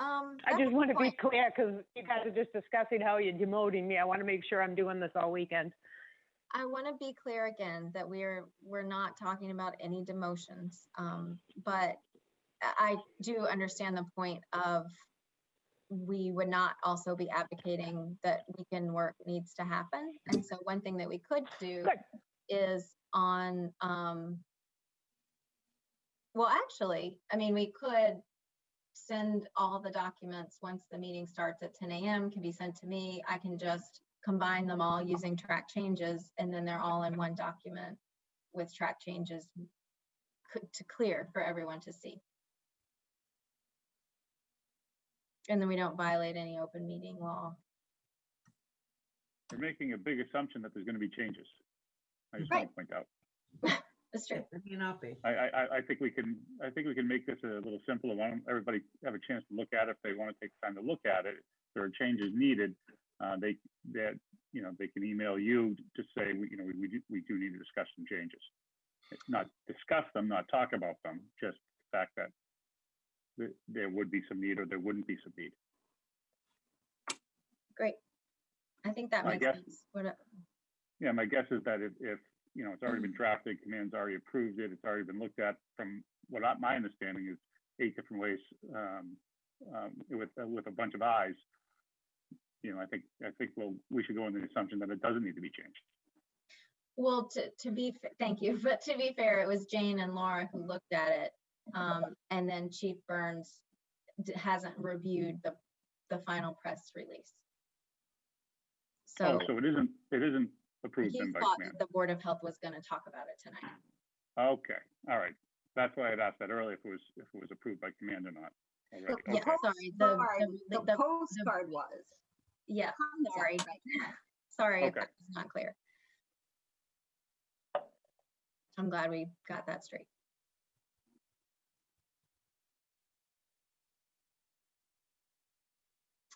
Um.
I just want to be clear, because you guys are just discussing how you're demoting me, I want to make sure I'm doing this all weekend.
I want to be clear again that we're, we're not talking about any demotions. Um, but I do understand the point of we would not also be advocating that weekend work needs to happen. And so one thing that we could do
Good.
is on, um, well, actually, I mean, we could send all the documents once the meeting starts at ten AM can be sent to me. I can just combine them all using track changes and then they're all in one document with track changes to clear for everyone to see. And then we don't violate any open meeting law.
You're making a big assumption that there's going to be changes. I just want to point out.
That's true.
It may not be.
I, I, I- I think we can, I think we can make this a little simpler. Why don't everybody have a chance to look at it if they want to take time to look at it? If there are changes needed, uh, they, that, you know, they can email you to say, we, you know, we, we do, we do need to discuss some changes. Not discuss them, not talk about them, just the fact that th- there would be some need or there wouldn't be some need.
Great. I think that
I
makes
guess-
sense. What,
Yeah, my guess is that if, if, you know, it's already been drafted, command's already approved it, it's already been looked at from what I, my understanding is eight different ways, um, um, with, uh, with a bunch of eyes. You know, I think, I think we'll, we should go on the assumption that it doesn't need to be changed.
well, to, to be, fa- thank you, but to be fair, it was Jane and Laura who looked at it. Um, and then Chief Burns d- hasn't reviewed the, the final press release.
Oh,
So
so it isn't, it isn't approved
he
then by
thought
command.
that the Board of Health was gonna talk about it tonight.
Okay, all right. That's why I'd asked that earlier, if it was, if it was approved by command or not. already.
Yeah,
Okay.
sorry, the,
Sorry,
the,
The
the,
postcard was.
yeah,
Concept,
sorry,
right.
sorry if that was not clear. I'm glad we got that straight.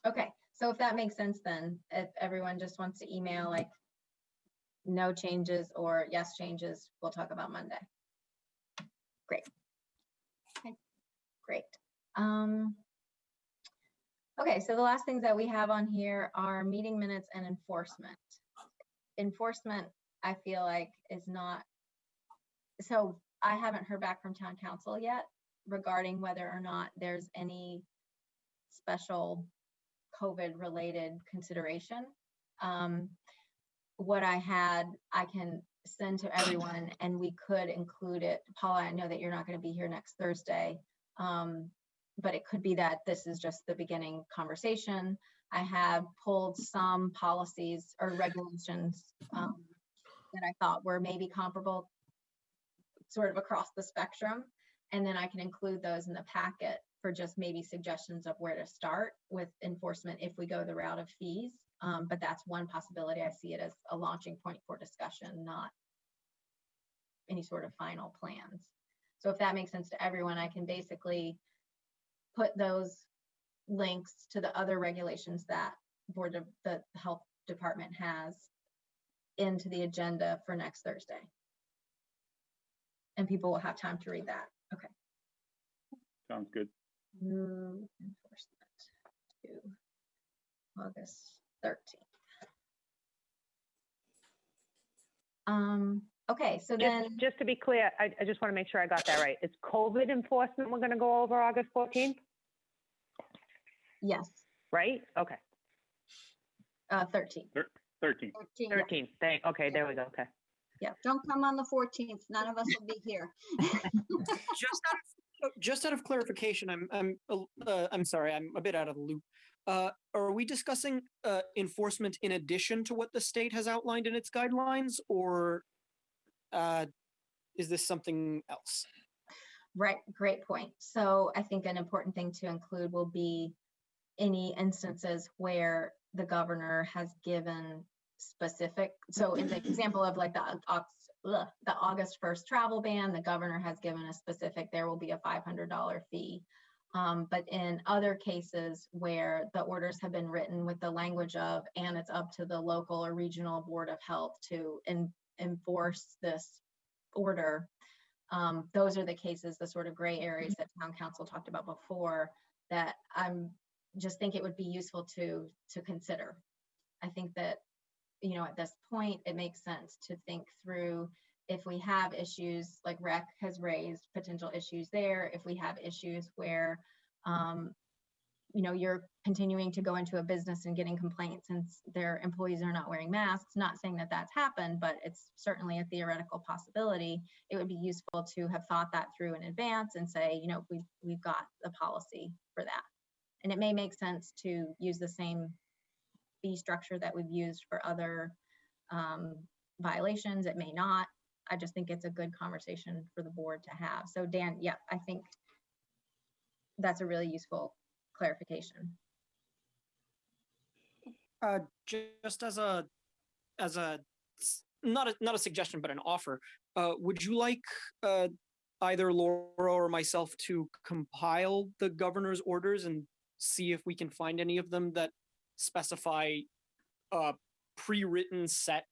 Okay, so if that makes sense then, if everyone just wants to email like no changes or yes changes, we'll talk about Monday. Great.
Okay.
Great. Um, Okay, so the last things that we have on here are meeting minutes and enforcement. Enforcement, I feel like is not, so I haven't heard back from town counsel yet regarding whether or not there's any special COVID-related consideration. Um, What I had, I can send to everyone and we could include it. Paula, I know that you're not going to be here next Thursday. Um, but it could be that this is just the beginning conversation. I have pulled some policies or regulations um, that I thought were maybe comparable sort of across the spectrum. And then I can include those in the packet for just maybe suggestions of where to start with enforcement if we go the route of fees. Um, but that's one possibility. I see it as a launching point for discussion, not any sort of final plans. So if that makes sense to everyone, I can basically put those links to the other regulations that Board of the Health Department has into the agenda for next Thursday. And people will have time to read that. Okay.
Sounds good.
Move enforcement to August thirteenth. Um, okay, so then,
Just, just to be clear, I, I just want to make sure I got that right. It's COVID enforcement we're going to go over August 14th,
yes,
right? Okay,
uh, thirteenth.
13.
13, yeah.
13th, thank, okay, there we go, okay.
Yeah, don't come on the 14th. None of us will be here.
just out of, just out of clarification, I'm I'm uh, I'm sorry, I'm a bit out of the loop. Uh, are we discussing uh, enforcement in addition to what the state has outlined in its guidelines, or uh, is this something else?
Right, great point. So I think an important thing to include will be any instances where the governor has given specific, so in the example of like the Au- the August first travel ban, the governor has given a specific, there will be a five hundred dollar fee. Um, but in other cases where the orders have been written with the language of, and it's up to the local or regional board of health to en- enforce this order, um, those are the cases, the sort of gray areas that town counsel talked about before that I'm just think it would be useful to to consider. I think that, you know, at this point, it makes sense to think through if we have issues like rec has raised potential issues there, if we have issues where um, you know, you're continuing to go into a business and getting complaints and their employees are not wearing masks, not saying that that's happened, but it's certainly a theoretical possibility. It would be useful to have thought that through in advance and say, you know, we've, we've got the policy for that. And it may make sense to use the same fee structure that we've used for other um, violations. It may not. I just think it's a good conversation for the board to have. So Dan, yeah, I think that's a really useful clarification.
Uh, just as a, as a, not a, not a suggestion, but an offer, uh, would you like, uh, either Laura or myself to compile the governor's orders and see if we can find any of them that specify a pre-written set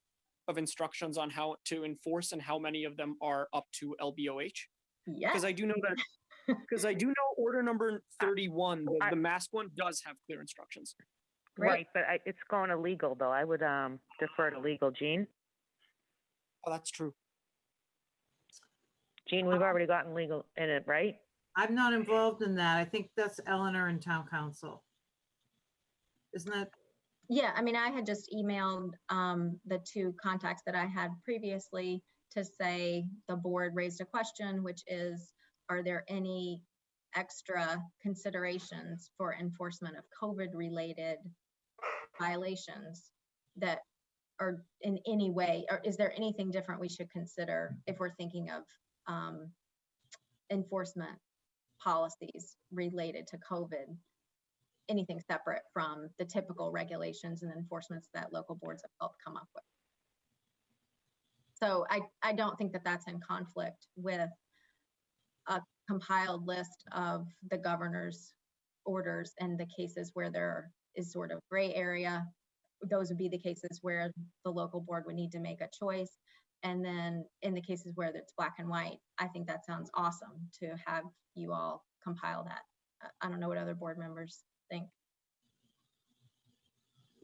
of instructions on how to enforce and how many of them are up to LBOH?
Yeah.
Because I do know that, because I do know order number thirty-one, the,
I-
the mask one does have clear instructions.
Great.
Right, but I, it's going to legal though. I would, um, defer to legal. Jean.
Oh, that's true.
Jean, we've already gotten legal in it, right?
I'm not involved in that. I think that's Eleanor and town counsel. Isn't that,
Yeah, I mean, I had just emailed um, the two contacts that I had previously to say the board raised a question, which is, are there any extra considerations for enforcement of COVID-related violations that are in any way, or is there anything different we should consider if we're thinking of um, enforcement policies related to COVID? Anything separate from the typical regulations and enforcements that local boards have health come up with. So I, I don't think that that's in conflict with a compiled list of the governor's orders and the cases where there is sort of gray area. Those would be the cases where the local board would need to make a choice. And then in the cases where it's black and white, I think that sounds awesome to have you all compile that. I don't know what other board members think.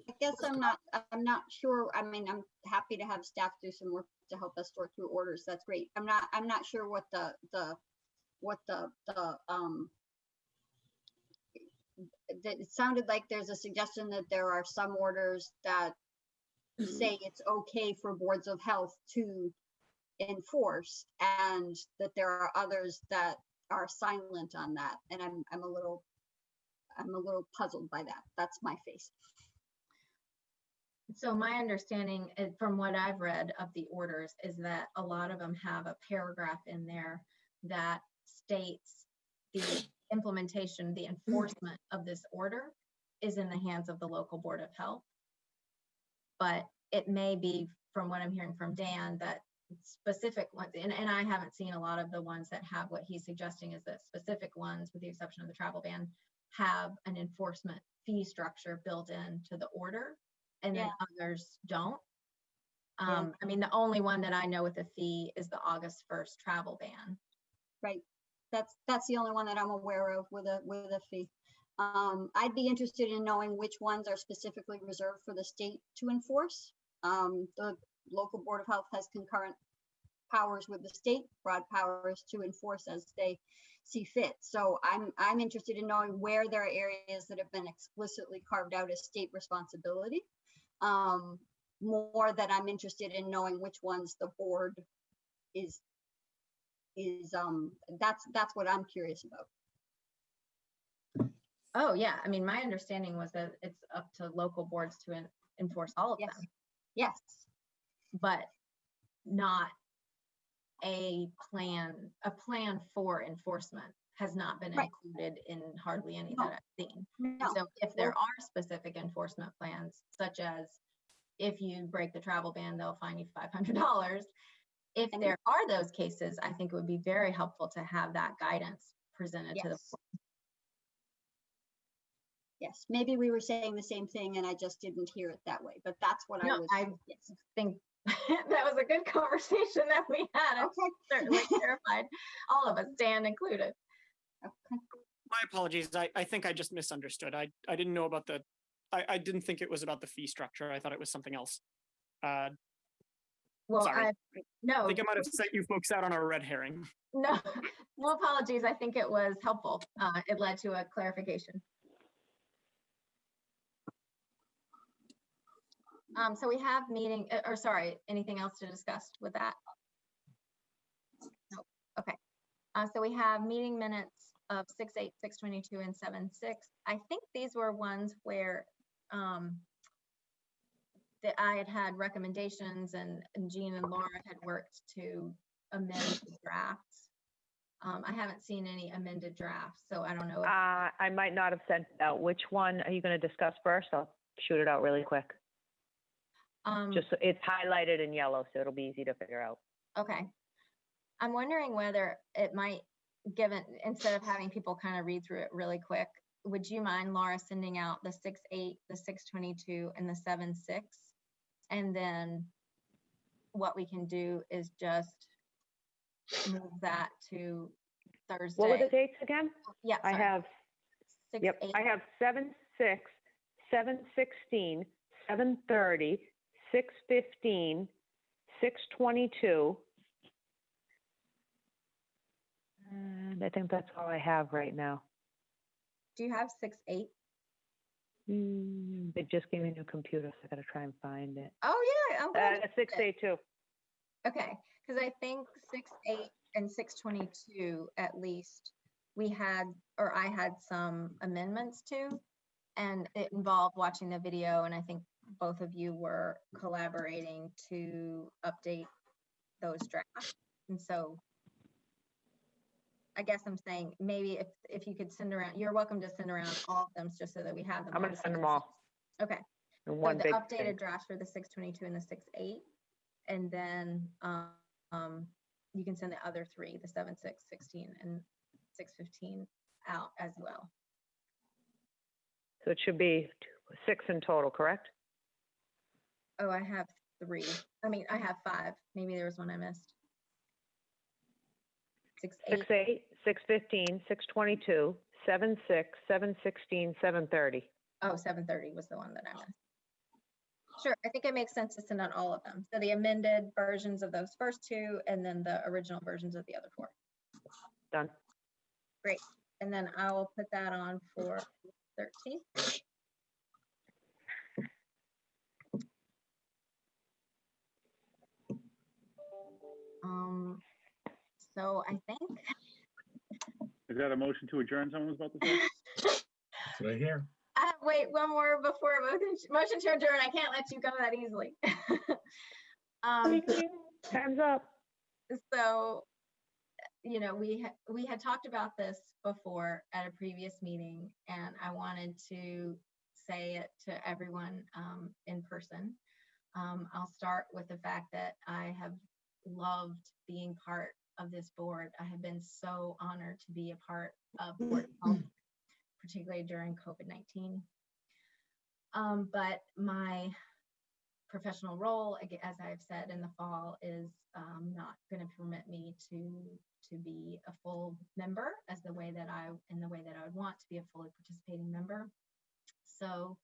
I guess I'm not, I'm not sure. I mean, I'm happy to have staff do some work to help us sort through orders. That's great. I'm not, I'm not sure what the, the, what the, the, um, that it sounded like there's a suggestion that there are some orders that say it's okay for boards of health to enforce and that there are others that are silent on that. And I'm, I'm a little, I'm a little puzzled by that. That's my face.
So my understanding uh, from what I've read of the orders is that a lot of them have a paragraph in there that states the implementation, the enforcement of this order is in the hands of the local board of health. But it may be, from what I'm hearing from Dan, that specific ones, and, and I haven't seen a lot of the ones that have what he's suggesting is that specific ones, with the exception of the travel ban, have an enforcement fee structure built into the order and then others don't.
Yeah.
Um, I mean, the only one that I know with a fee is the August first travel ban.
Right. That's, that's the only one that I'm aware of with a, with a fee. Um, I'd be interested in knowing which ones are specifically reserved for the state to enforce. Um, the local board of health has concurrent powers with the state, broad powers to enforce as they see fit. So I'm, I'm interested in knowing where there are areas that have been explicitly carved out as state responsibility. Um, more that I'm interested in knowing which ones the board is is um that's that's what I'm curious about.
Oh, yeah. I mean, my understanding was that it's up to local boards to en- enforce all of
Yes.
them,
Yes,
but not a plan, a plan for enforcement has not been
Right.
included in hardly any
No.
that I've seen.
no,
So if there are specific enforcement plans, such as if you break the travel ban, they'll fine you five hundred dollars. If
And-
there are those cases, I think it would be very helpful to have that guidance presented to the.
yes. Yes, maybe we were saying the same thing and I just didn't hear it that way, but that's what I
No,
was.
I-
yes.
think that was a good conversation that we had. I'm
Okay,
certainly terrified, all of us, Dan included.
okay.
My apologies. I, I think I just misunderstood. I, I didn't know about the, I, I didn't think it was about the fee structure. I thought it was something else. Uh,
Well,
sorry.
I,
I think I might have set you folks out on a red herring.
no, no apologies. I think it was helpful. Uh, it led to a clarification. Um, so we have meeting, uh, or sorry, anything else to discuss with that? Nope. Okay. Uh, so we have meeting minutes of six, eight, six twenty-two and seven, six. I think these were ones where, um, that I had had recommendations and Jean and Laura had worked to amend the drafts. Um, I haven't seen any amended drafts, so I don't know. if-
Uh, I might not have sent out. Which one are you going to discuss first? I'll shoot it out really quick.
Um,
Just, so it's highlighted in yellow, so it'll be easy to figure out.
Okay. I'm wondering whether it might, given, instead of having people kind of read through it really quick, would you mind, Laura, sending out the six, eight, the six twenty-two and the seven, six? And then what we can do is just move that to Thursday.
What were the dates again?
Yeah,
I
sorry,
have,
six,
yep,
eight,
I have seven, six, seven, sixteen, seven thirty, six fifteen, six twenty-two. And I think that's all I have right now.
Do you have six, eight?
Hmm, They just gave me a new computer, so I gotta try and find it.
Oh, yeah, I'm glad
Uh,
you
six eight two.
Okay, because I think six, eight, and six twenty-two at least, we had, or I had some amendments to. And it involved watching the video, and I think both of you were collaborating to update those drafts. And so I guess I'm saying, maybe if, if you could send around, you're welcome to send around all of them, just so that we have them.
I'm gonna send them all.
Okay.
in
So the updated
thing.
draft for the six twenty-two and the six eight, and then, um, um, you can send the other three, the seven, six, sixteen, and six fifteen out as well.
So it should be six in total, correct?
Oh, I have three, I mean, I have five, maybe there was one I missed. Six, eight,
Six, eight, six fifteen, six twenty-two, seven, six, seven sixteen, seven thirty.
oh, seven thirty was the one that I missed. Sure, I think it makes sense to send out all of them. So the amended versions of those first two and then the original versions of the other four.
Done. Great.
And then I will put that on for 13. Um, so I think,
Is that a motion to adjourn someone was about to say?
That's what I hear.
uh, wait, one more before motion, motion to adjourn. I can't let you go that easily. Um,
Time's up.
so, you know, we, ha- we had talked about this before at a previous meeting, and I wanted to say it to everyone um, in person. Um, I'll start with the fact that I have loved being part of this board. I have been so honored to be a part of Board of Health, particularly during COVID-19. Um, but my professional role, as I've said in the fall, is um, not going to permit me to to be a full member as the way that I in the way that I would want to be a fully participating member. So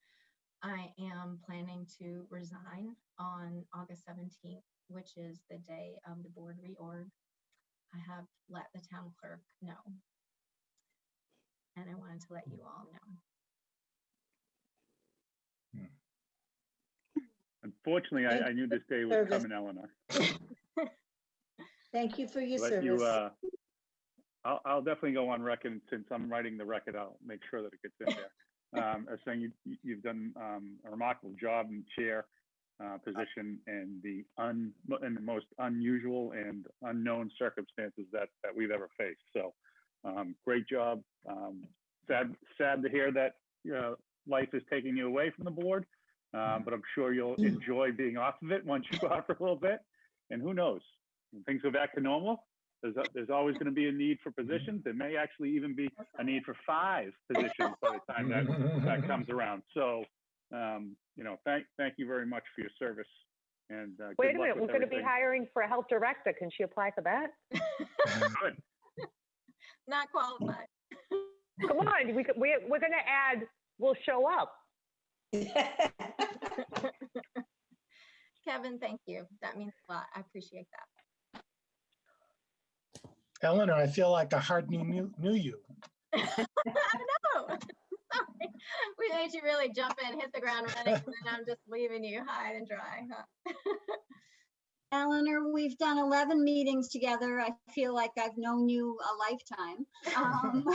I am planning to resign on August 17th, which is the day of the board reorg. I have let the town clerk know. And I wanted to let you all know.
Unfortunately, I, I knew this day was
Service.
coming, Eleanor.
Thank you for your
But you,
service.
uh, I'll, I'll definitely go on record, since I'm writing the record, I'll make sure that it gets in there. Um, as saying you, you've done, um, a remarkable job in chair, uh, position and the un, in the most unusual and unknown circumstances that, that we've ever faced. So, um, great job. Um, sad, sad to hear that, uh, life is taking you away from the board. Um, but I'm sure you'll enjoy being off of it once you go out for a little bit. And who knows? When things go back to normal, there's, a- there's always going to be a need for positions. There may actually even be a need for five positions by the time that, that comes around. So, um, you know, thank, thank you very much for your service and, uh,
Wait a minute, we're
with
going to be hiring for a health director. Can she apply for that?
Good.
Not qualified.
Come on, we, could- we're, we're going to add, we'll show up.
Kevin, thank you. That means a lot. I appreciate that.
Eleanor, I feel like I hardly knew, knew you.
I know. We made you really jump in, hit the ground running, and then I'm just leaving you high and dry. Huh?
Eleanor, we've done 11 meetings together. I feel like I've known you a lifetime. Um,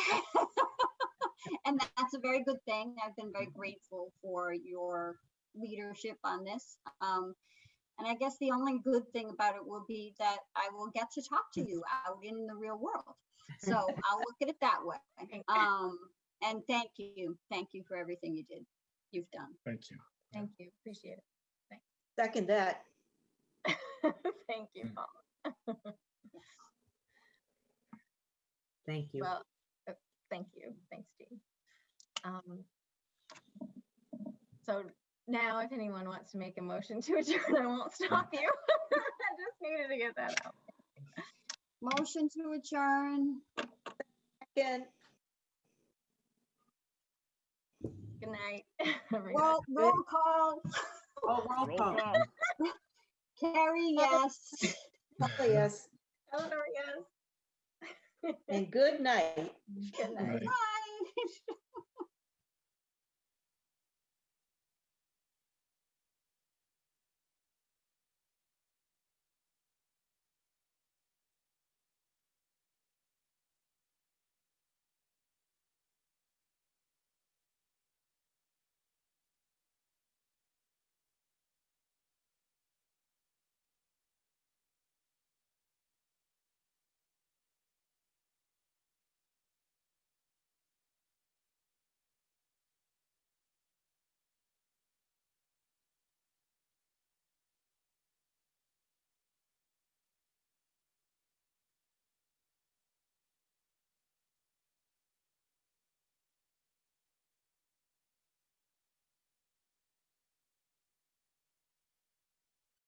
And that's a very good thing. I've been very grateful for your leadership on this. Um, And I guess the only good thing about it will be that I will get to talk to you out in the real world. So I'll look at it that way. Um, And thank you, thank you for everything you did, you've done.
Thank you.
Thank you. Appreciate it.
Second that.
it. Thank you, Paula.
Thank you.
Well, uh, thank you. Thanks, Dee. Um, So now if anyone wants to make a motion to adjourn, I won't stop you. I just needed to get that out.
Motion to adjourn.
Again,
Good night. everybody.
Roll, roll call.
Oh, roll
Roll
call.
call.
Carrie, yes.
oh, yes,
Eleanor, yes.
and good night.
Good night.
Bye.